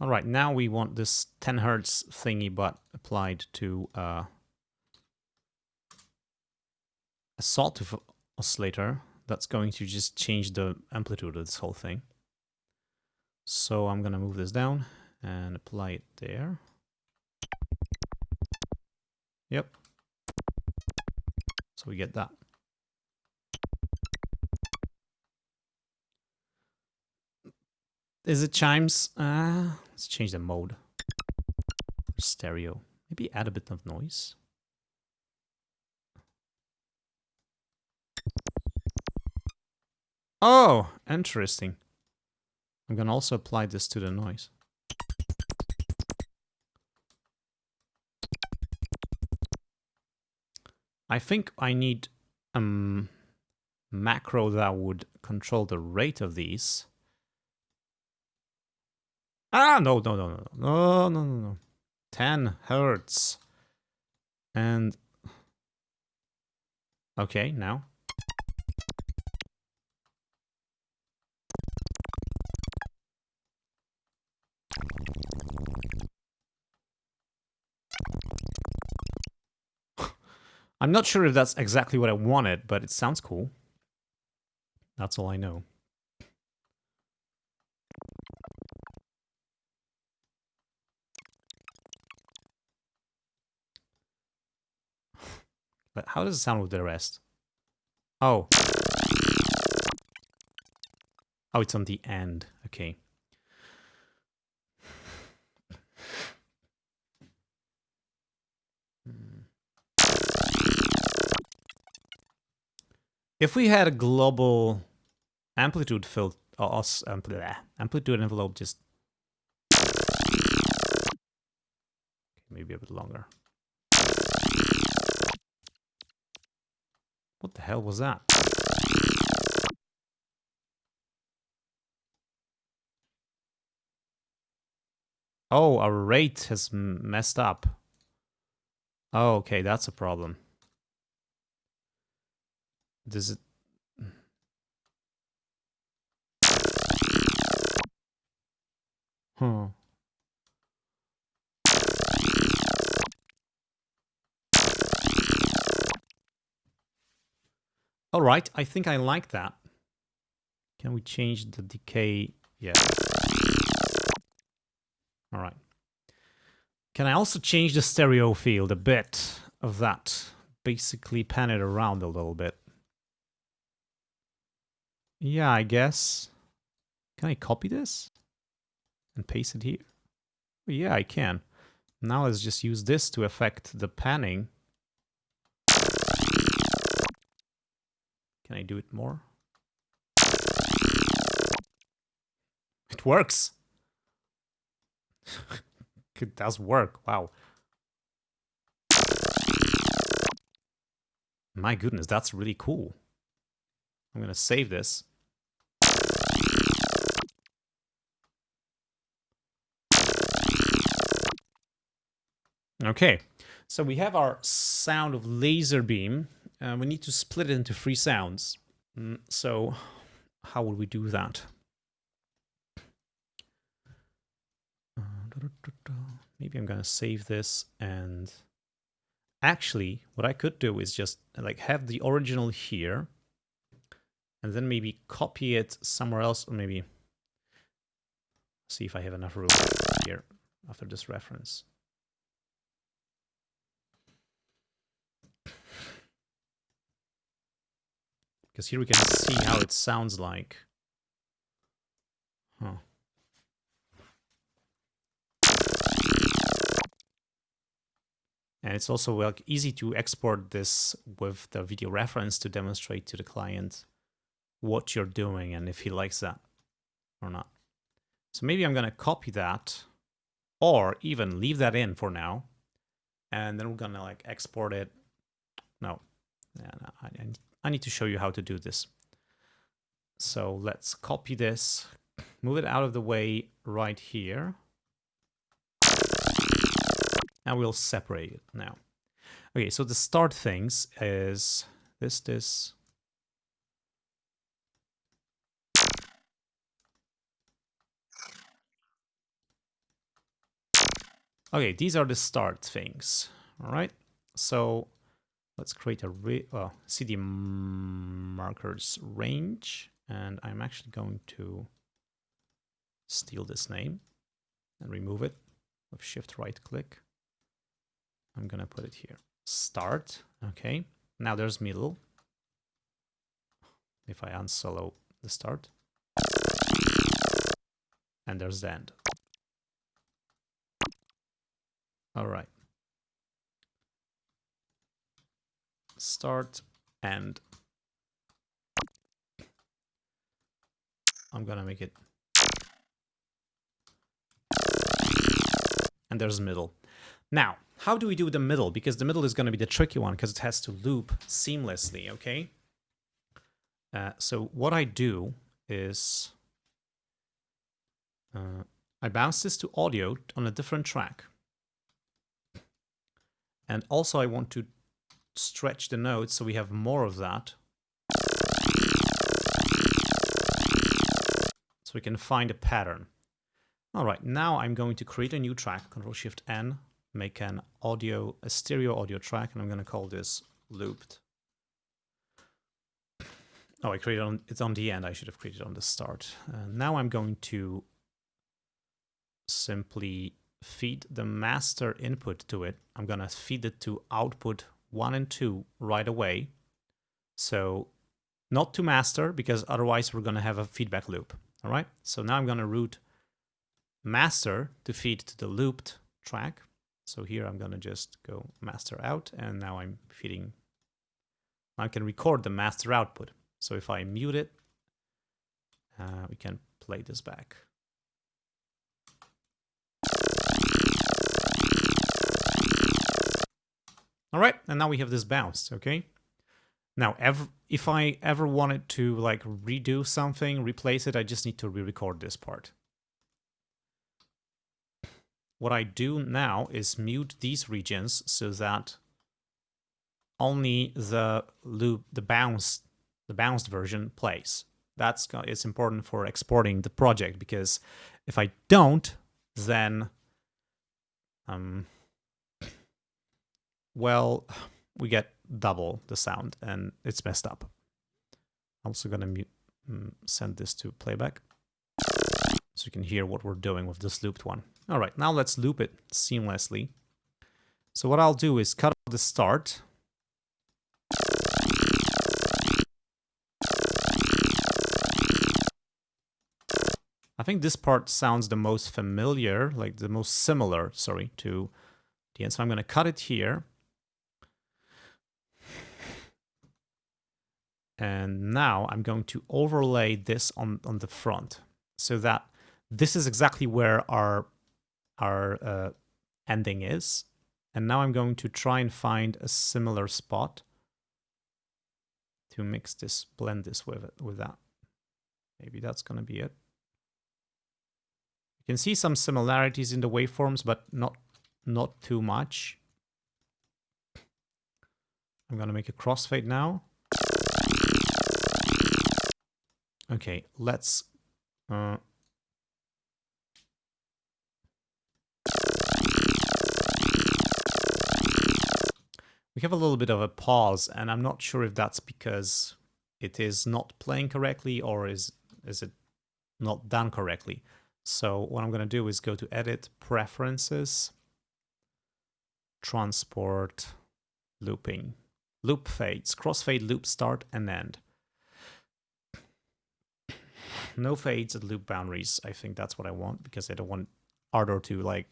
All right, now we want this 10 hertz thingy but applied to uh, a sawtooth oscillator that's going to just change the amplitude of this whole thing. So I'm going to move this down and apply it there. Yep. So we get that. Is it chimes? Uh, let's change the mode. Stereo. Maybe add a bit of noise. Oh, interesting. I'm going to also apply this to the noise. I think I need a um, macro that would control the rate of these. Ah, no, no, no, no, no, no, no, no. 10 hertz. And... Okay, now. I'm not sure if that's exactly what I wanted, but it sounds cool. That's all I know. But how does it sound with the rest? Oh. Oh, it's on the end. Okay. If we had a global amplitude filter, uh, amplitude envelope just maybe a bit longer. What the hell was that? Oh, our rate has messed up. Oh, okay, that's a problem. Does it... Huh. All right, I think I like that. Can we change the decay? Yeah. All right. Can I also change the stereo field a bit of that? Basically pan it around a little bit. Yeah, I guess. Can I copy this? And paste it here? Yeah, I can. Now let's just use this to affect the panning Can I do it more? It works! it does work, wow. My goodness, that's really cool. I'm gonna save this. Okay, so we have our sound of laser beam. Uh, we need to split it into three sounds. Mm, so how would we do that? Maybe I'm gonna save this and actually what I could do is just like have the original here and then maybe copy it somewhere else or maybe see if I have enough room here after this reference. Because here we can see how it sounds like. Huh. And it's also easy to export this with the video reference to demonstrate to the client what you're doing and if he likes that or not. So maybe I'm going to copy that or even leave that in for now. And then we're going to like export it. No, yeah, no I, I need to show you how to do this. So let's copy this, move it out of the way right here. And we'll separate it now. Okay, so the start things is this, this, Okay, these are the start things. All right. So let's create a well, uh, CD markers range. And I'm actually going to steal this name and remove it with shift right click. I'm going to put it here. Start. Okay. Now there's middle. If I unsolo the start. And there's the end. All right. Start and I'm gonna make it. And there's middle. Now, how do we do the middle? Because the middle is going to be the tricky one because it has to loop seamlessly, okay? Uh, so what I do is uh, I bounce this to audio on a different track. And also I want to stretch the notes so we have more of that. So we can find a pattern. All right, now I'm going to create a new track, Control Shift N, make an audio, a stereo audio track, and I'm going to call this looped. Oh, I created on, it's on the end. I should have created on the start. Uh, now I'm going to simply feed the master input to it. I'm going to feed it to output 1 and 2 right away. So not to master, because otherwise we're going to have a feedback loop. All right. So now I'm going to route master to feed to the looped track. So here I'm going to just go master out, and now I'm feeding. I can record the master output. So if I mute it, uh, we can play this back. All right, and now we have this bounced, okay? Now, if I ever wanted to like redo something, replace it, I just need to re-record this part. What I do now is mute these regions so that only the loop, the bounce, the bounced version plays. That's it's important for exporting the project because if I don't, then um, well, we get double the sound and it's messed up. I'm also gonna mute, mm, send this to playback so you can hear what we're doing with this looped one. All right, now let's loop it seamlessly. So what I'll do is cut the start. I think this part sounds the most familiar, like the most similar, sorry, to the end. So I'm going to cut it here. And now I'm going to overlay this on, on the front so that this is exactly where our, our uh, ending is. And now I'm going to try and find a similar spot to mix this, blend this with it, with that. Maybe that's going to be it. You can see some similarities in the waveforms, but not, not too much. I'm going to make a crossfade now. Okay, let's... Uh, we have a little bit of a pause, and I'm not sure if that's because it is not playing correctly or is, is it not done correctly. So what I'm going to do is go to Edit, Preferences, Transport, Looping, Loop Fades, Crossfade, Loop Start, and End. No fades at loop boundaries. I think that's what I want because I don't want Ardour to like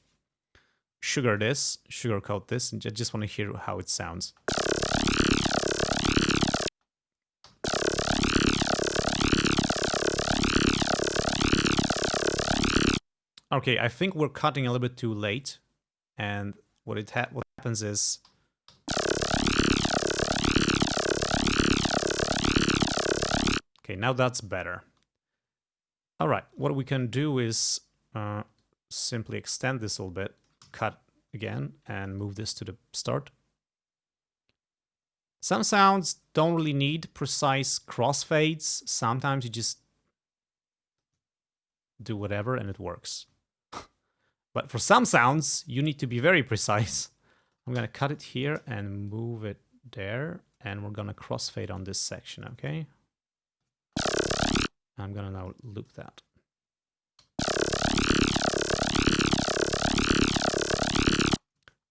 sugar this, sugarcoat this, and I just want to hear how it sounds. Okay, I think we're cutting a little bit too late, and what it ha what happens is Okay, now that's better. All right, what we can do is uh, simply extend this a little bit, cut again, and move this to the start. Some sounds don't really need precise crossfades. Sometimes you just do whatever and it works. but for some sounds, you need to be very precise. I'm going to cut it here and move it there. And we're going to crossfade on this section, okay? I'm gonna now loop that.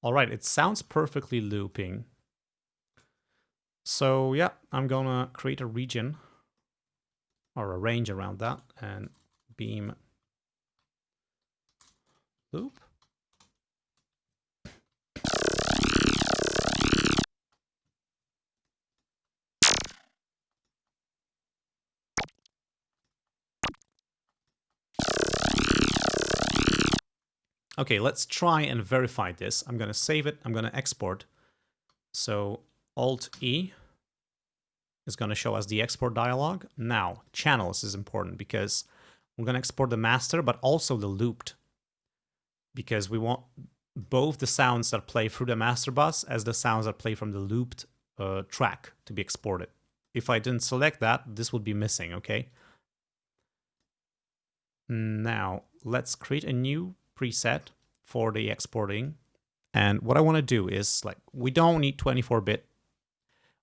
All right, it sounds perfectly looping. So yeah, I'm gonna create a region or a range around that and beam loop. Okay, let's try and verify this. I'm going to save it. I'm going to export. So Alt-E is going to show us the export dialog. Now, channels is important because we're going to export the master, but also the looped. Because we want both the sounds that play through the master bus as the sounds that play from the looped uh, track to be exported. If I didn't select that, this would be missing, okay? Now, let's create a new preset for the exporting. And what I want to do is like, we don't need 24-bit.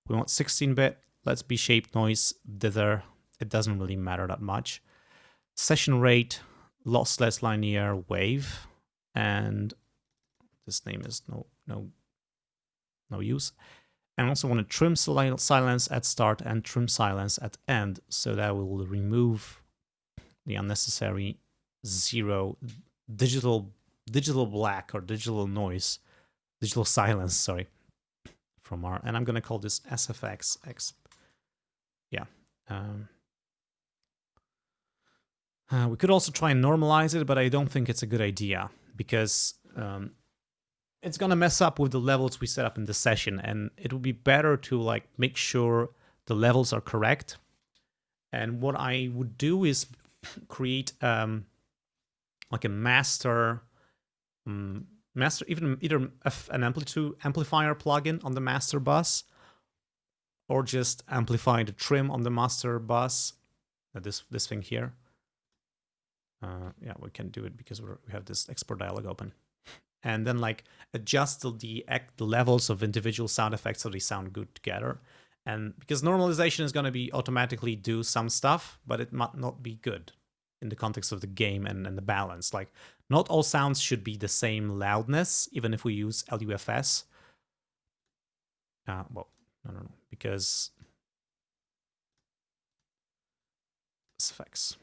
We want 16-bit. Let's be shape noise dither. It doesn't really matter that much. Session rate, lossless linear wave. And this name is no, no, no use. And also want to trim silence at start and trim silence at end. So that will remove the unnecessary zero digital digital black or digital noise, digital silence, sorry, from our, and I'm going to call this SFX X. Yeah. Um, uh, we could also try and normalize it, but I don't think it's a good idea because um, it's going to mess up with the levels we set up in the session. And it would be better to like make sure the levels are correct. And what I would do is create um, like a master, um, master even either an amplitude amplifier plugin on the master bus, or just amplify the trim on the master bus. This this thing here. Uh, yeah, we can do it because we have this export dialog open. And then like adjust the, the levels of individual sound effects so they sound good together. And because normalization is going to be automatically do some stuff, but it might not be good in the context of the game and, and the balance. Like, not all sounds should be the same loudness, even if we use LUFS. Uh, well, no, no, because effects.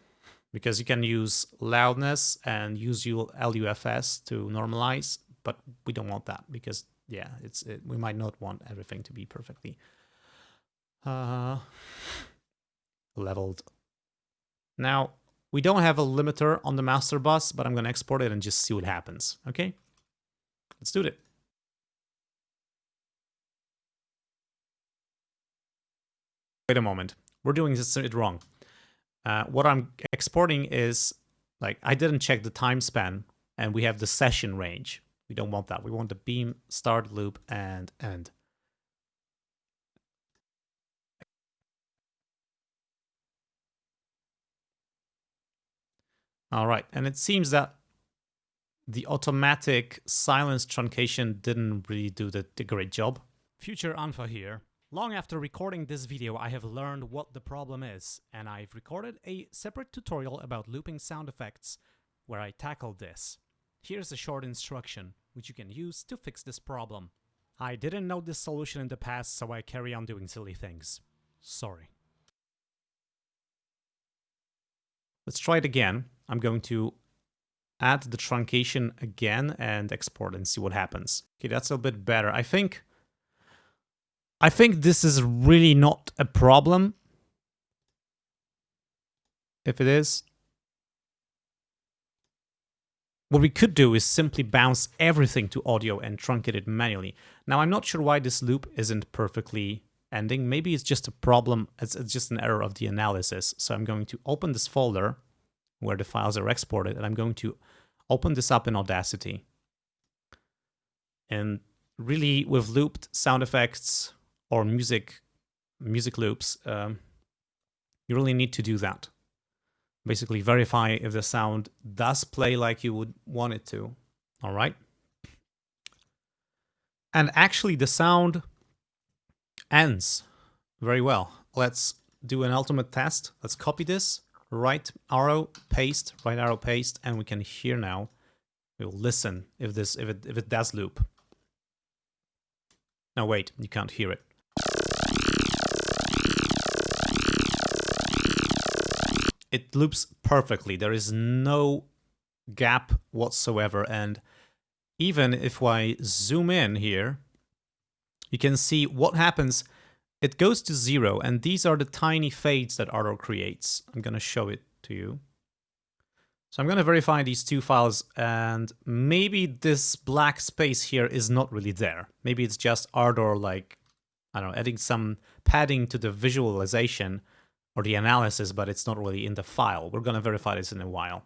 Because you can use loudness and use your LUFS to normalize, but we don't want that because, yeah, it's it, we might not want everything to be perfectly uh, leveled. Now, we don't have a limiter on the master bus, but I'm going to export it and just see what happens. Okay, let's do it. Wait a moment. We're doing this it wrong. Uh, what I'm exporting is like I didn't check the time span and we have the session range. We don't want that. We want the beam, start, loop, and end. All right, and it seems that the automatic silence truncation didn't really do the, the great job. Future Unfa here. Long after recording this video, I have learned what the problem is, and I've recorded a separate tutorial about looping sound effects where I tackled this. Here's a short instruction, which you can use to fix this problem. I didn't know this solution in the past, so I carry on doing silly things. Sorry. Let's try it again. I'm going to add the truncation again and export and see what happens. Okay, that's a bit better. I think I think this is really not a problem. If it is, what we could do is simply bounce everything to audio and truncate it manually. Now, I'm not sure why this loop isn't perfectly ending. Maybe it's just a problem, it's, it's just an error of the analysis. So I'm going to open this folder where the files are exported, and I'm going to open this up in Audacity. And really, with looped sound effects or music, music loops, um, you really need to do that basically verify if the sound does play like you would want it to. All right. And actually the sound ends very well. Let's do an ultimate test. Let's copy this, right arrow, paste, right arrow, paste, and we can hear now. We'll listen if this if it if it does loop. Now wait, you can't hear it. it loops perfectly. There is no gap whatsoever. And even if I zoom in here, you can see what happens. It goes to zero, and these are the tiny fades that Ardour creates. I'm going to show it to you. So I'm going to verify these two files, and maybe this black space here is not really there. Maybe it's just Ardour, like, I don't know, adding some padding to the visualization or the analysis, but it's not really in the file. We're going to verify this in a while.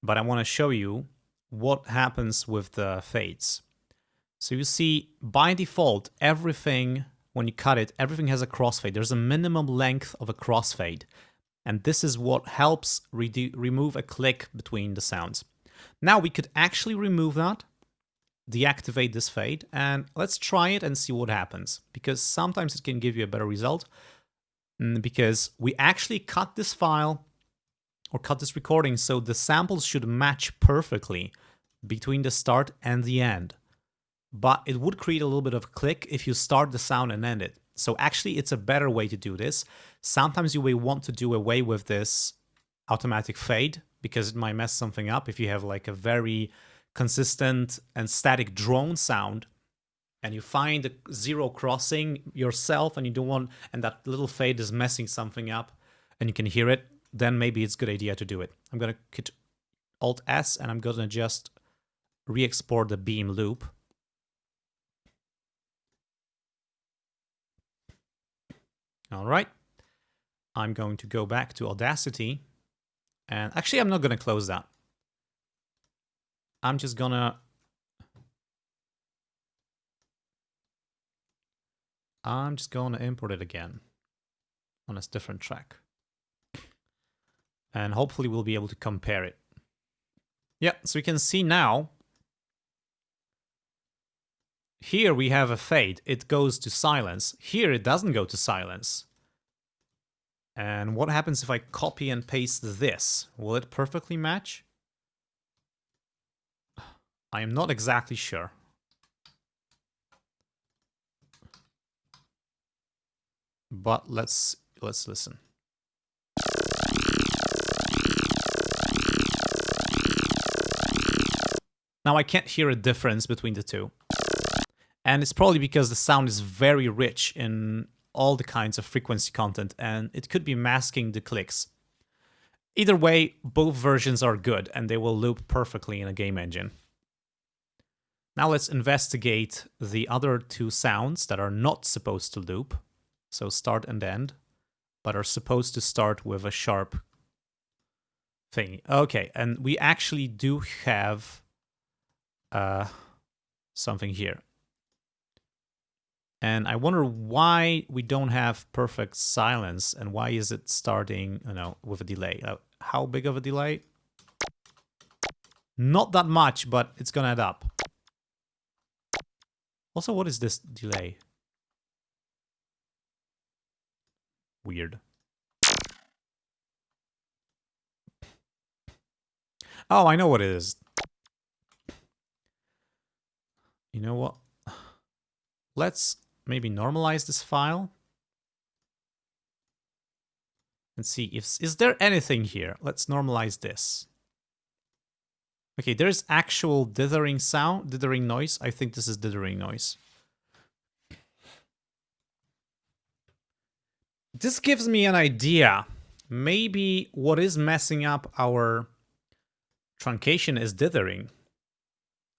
But I want to show you what happens with the fades. So you see, by default, everything, when you cut it, everything has a crossfade. There's a minimum length of a crossfade. And this is what helps remove a click between the sounds. Now we could actually remove that, deactivate this fade, and let's try it and see what happens. Because sometimes it can give you a better result, Mm, because we actually cut this file or cut this recording so the samples should match perfectly between the start and the end. But it would create a little bit of click if you start the sound and end it. So actually it's a better way to do this. Sometimes you may want to do away with this automatic fade because it might mess something up if you have like a very consistent and static drone sound and you find a zero crossing yourself and you don't want and that little fade is messing something up and you can hear it then maybe it's a good idea to do it i'm going to hit alt s and i'm going to just re-export the beam loop all right i'm going to go back to audacity and actually i'm not going to close that i'm just gonna I'm just going to import it again on a different track. And hopefully we'll be able to compare it. Yeah, so you can see now, here we have a fade. It goes to silence. Here it doesn't go to silence. And what happens if I copy and paste this? Will it perfectly match? I am not exactly sure. But let's let's listen. Now I can't hear a difference between the two. And it's probably because the sound is very rich in all the kinds of frequency content and it could be masking the clicks. Either way, both versions are good and they will loop perfectly in a game engine. Now let's investigate the other two sounds that are not supposed to loop so start and end, but are supposed to start with a sharp thing. Okay, and we actually do have uh, something here. And I wonder why we don't have perfect silence and why is it starting, you know, with a delay. Uh, how big of a delay? Not that much, but it's gonna add up. Also, what is this delay? weird. Oh, I know what it is. You know what? Let's maybe normalize this file. and see if is there anything here. Let's normalize this. Okay, there's actual dithering sound, dithering noise. I think this is dithering noise. This gives me an idea. Maybe what is messing up our truncation is dithering.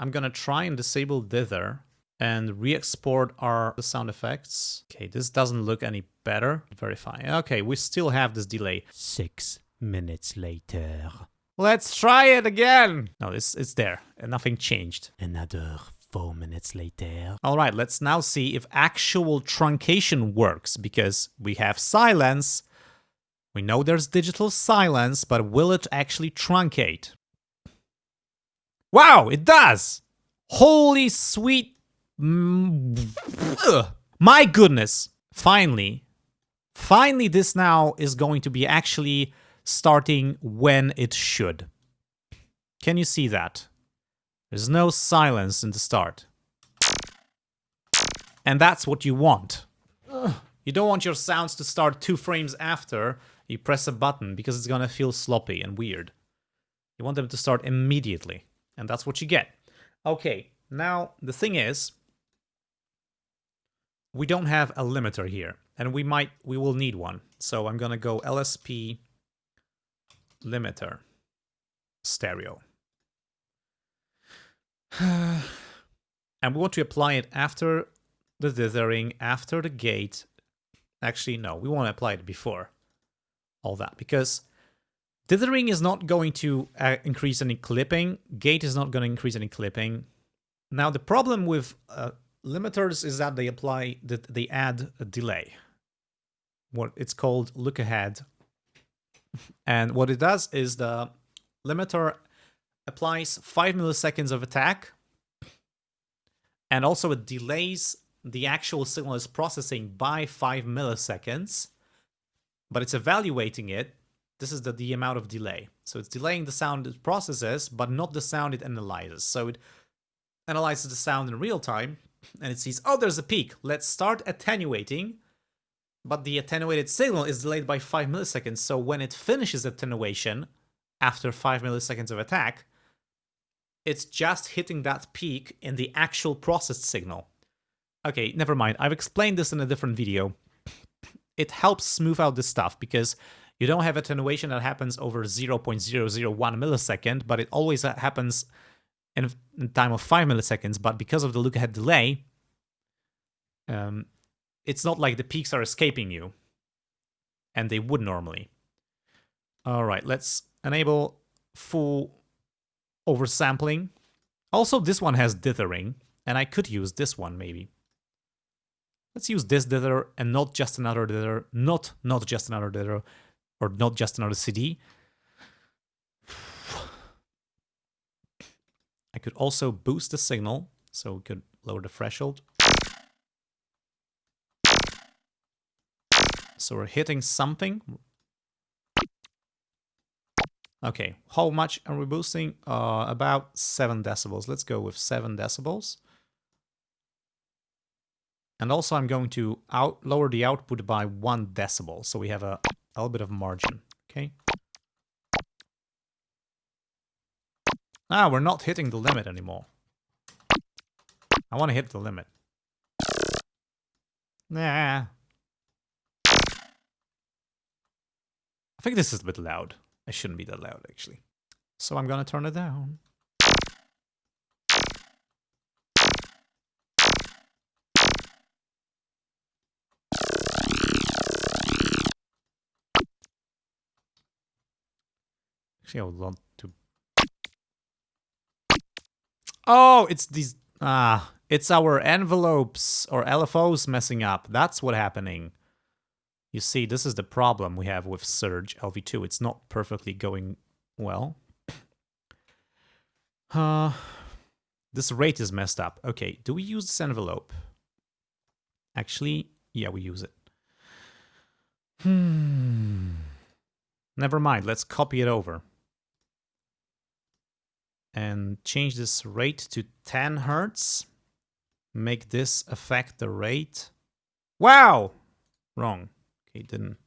I'm gonna try and disable dither and re-export our sound effects. Okay, this doesn't look any better. Verify. Okay, we still have this delay. Six minutes later. Let's try it again. No, it's, it's there nothing changed. Another four minutes later. All right, let's now see if actual truncation works because we have silence. We know there's digital silence, but will it actually truncate? Wow, it does! Holy sweet Mm, my goodness. Finally. Finally, this now is going to be actually starting when it should. Can you see that? There's no silence in the start. And that's what you want. You don't want your sounds to start two frames after you press a button because it's gonna feel sloppy and weird. You want them to start immediately, and that's what you get. Okay, now the thing is, we don't have a limiter here, and we might, we will need one. So I'm gonna go LSP limiter stereo. and we want to apply it after the dithering, after the gate. Actually, no, we want to apply it before all that, because dithering is not going to uh, increase any clipping, gate is not going to increase any clipping. Now, the problem with uh, limiters is that they apply that they add a delay. What it's called look ahead. And what it does is the limiter applies 5 milliseconds of attack and also it delays the actual signal is processing by 5 milliseconds, but it's evaluating it. This is the, the amount of delay. So it's delaying the sound it processes, but not the sound it analyzes. So it analyzes the sound in real time, and it sees, oh, there's a peak. Let's start attenuating. But the attenuated signal is delayed by 5 milliseconds, so when it finishes attenuation after 5 milliseconds of attack, it's just hitting that peak in the actual processed signal. Okay, never mind. I've explained this in a different video. It helps smooth out this stuff because you don't have attenuation that happens over 0.001 millisecond, but it always happens in, in time of 5 milliseconds, but because of the look-ahead delay, um, it's not like the peaks are escaping you, and they would normally. All right, let's enable full oversampling. Also, this one has dithering, and I could use this one maybe. Let's use this dither and not just another dither, not not just another dither, or not just another CD. I could also boost the signal, so we could lower the threshold. So we're hitting something. Okay, how much are we boosting? Uh, about 7 decibels. Let's go with 7 decibels. And also I'm going to out lower the output by 1 decibel, so we have a, a little bit of margin. Okay. Ah, we're not hitting the limit anymore. I want to hit the limit. Nah. I think this is a bit loud. It shouldn't be that loud, actually. So I'm gonna turn it down. Actually, I would to Oh, it's these... Ah, it's our envelopes or LFOs messing up. That's what happening. You see, this is the problem we have with Surge LV2. It's not perfectly going well. Uh, this rate is messed up. Okay, do we use this envelope? Actually, yeah, we use it. Hmm. Never mind, let's copy it over and change this rate to 10 hertz. Make this affect the rate. Wow! Wrong. Okay, didn't.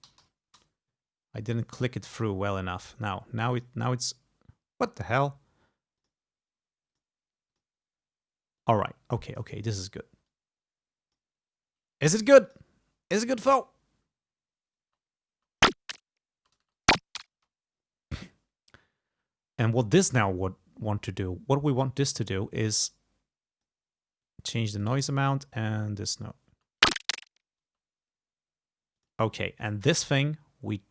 I didn't click it through well enough. Now, now it, now it's, what the hell? All right. Okay. Okay. This is good. Is it good? Is it good, Fo? And what this now would want to do, what we want this to do is change the noise amount and this note. Okay, and this thing, we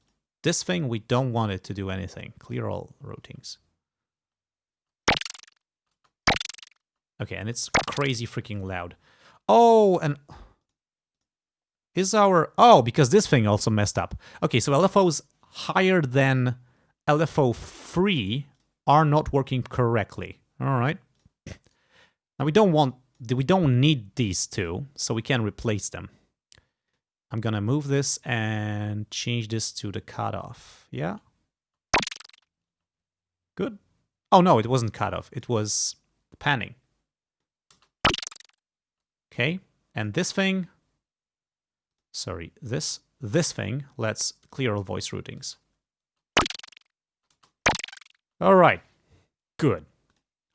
this thing we don't want it to do anything. Clear all routings. Okay, and it's crazy freaking loud. Oh, and is our oh because this thing also messed up. Okay, so LFOs higher than LFO free are not working correctly. All right. Now we don't want we don't need these two, so we can replace them. I'm gonna move this and change this to the cutoff. Yeah. Good. Oh no, it wasn't cutoff. It was panning. Okay, and this thing, sorry, this this thing, let's clear all voice routings. All right, good.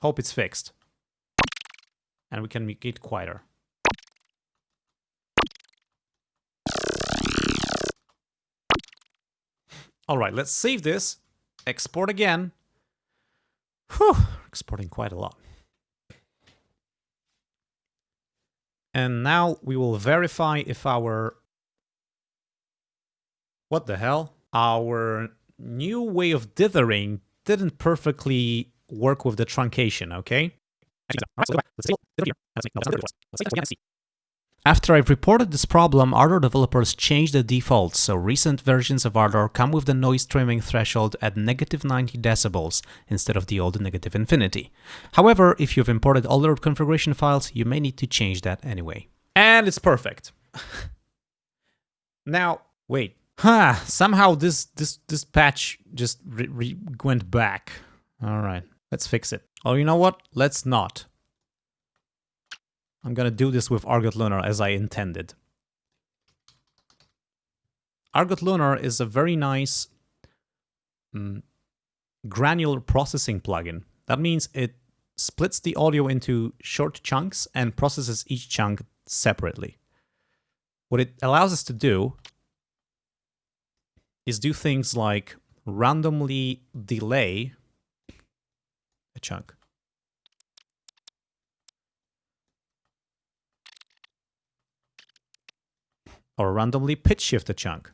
Hope it's fixed. And we can make it quieter. All right, let's save this, export again. Whew, exporting quite a lot. And now we will verify if our... What the hell? Our new way of dithering didn't perfectly work with the truncation, okay? After I've reported this problem, Ardour developers changed the defaults, so recent versions of Ardour come with the noise trimming threshold at negative 90 decibels instead of the old negative infinity. However, if you've imported older configuration files, you may need to change that anyway. And it's perfect. now, wait. Huh, somehow this this this patch just went back. All right, let's fix it. Oh, you know what? Let's not. I'm gonna do this with Argotlunar as I intended. Argotlunar is a very nice mm, granular processing plugin. That means it splits the audio into short chunks and processes each chunk separately. What it allows us to do is do things like randomly delay a chunk. or randomly pitch shift a chunk.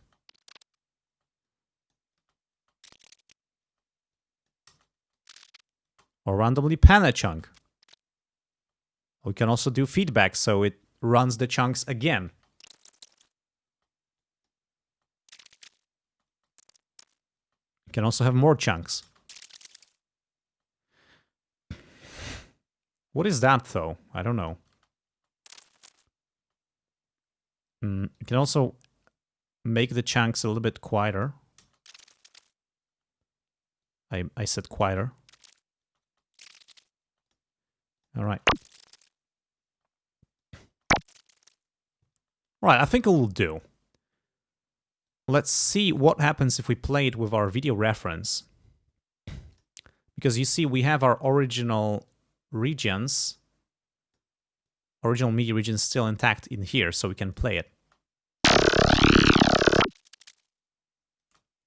Or randomly pan a chunk. We can also do feedback, so it runs the chunks again. We can also have more chunks. What is that, though? I don't know. Mm, you can also make the chunks a little bit quieter. I, I said quieter. All right. Right, I think it will do. Let's see what happens if we play it with our video reference. Because you see, we have our original regions, original MIDI regions still intact in here, so we can play it.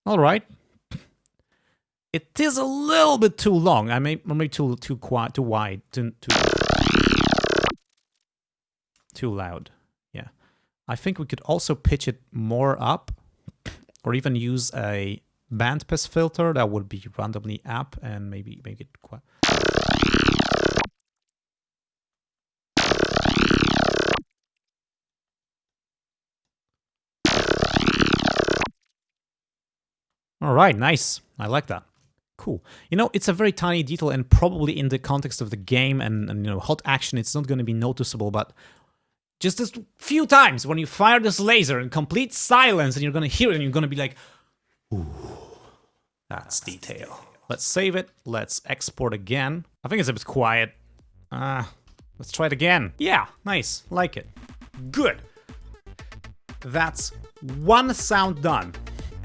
All right. It is a little bit too long. I may maybe too too quiet, too wide, too too too loud. Yeah. I think we could also pitch it more up or even use a bandpass filter that would be randomly up and maybe make it quite All right, nice. I like that. Cool. You know, it's a very tiny detail and probably in the context of the game and, and you know, hot action, it's not going to be noticeable, but just a few times when you fire this laser in complete silence and you're to hear it and you're to be like, ooh, that's detail. Let's save it. Let's export again. I think it's a bit quiet. Uh, let's try it again. Yeah, nice. Like it. Good. That's one sound done.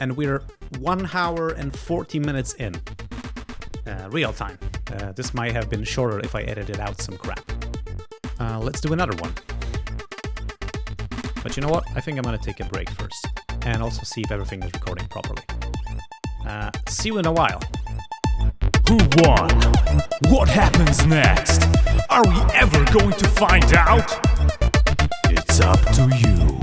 And we're one hour and 40 minutes in. Uh, real time. Uh, this might have been shorter if I edited out some crap. Uh, let's do another one. But you know what? I think I'm going to take a break first and also see if everything is recording properly. Uh, see you in a while. Who won? What happens next? Are we ever going to find out? It's up to you.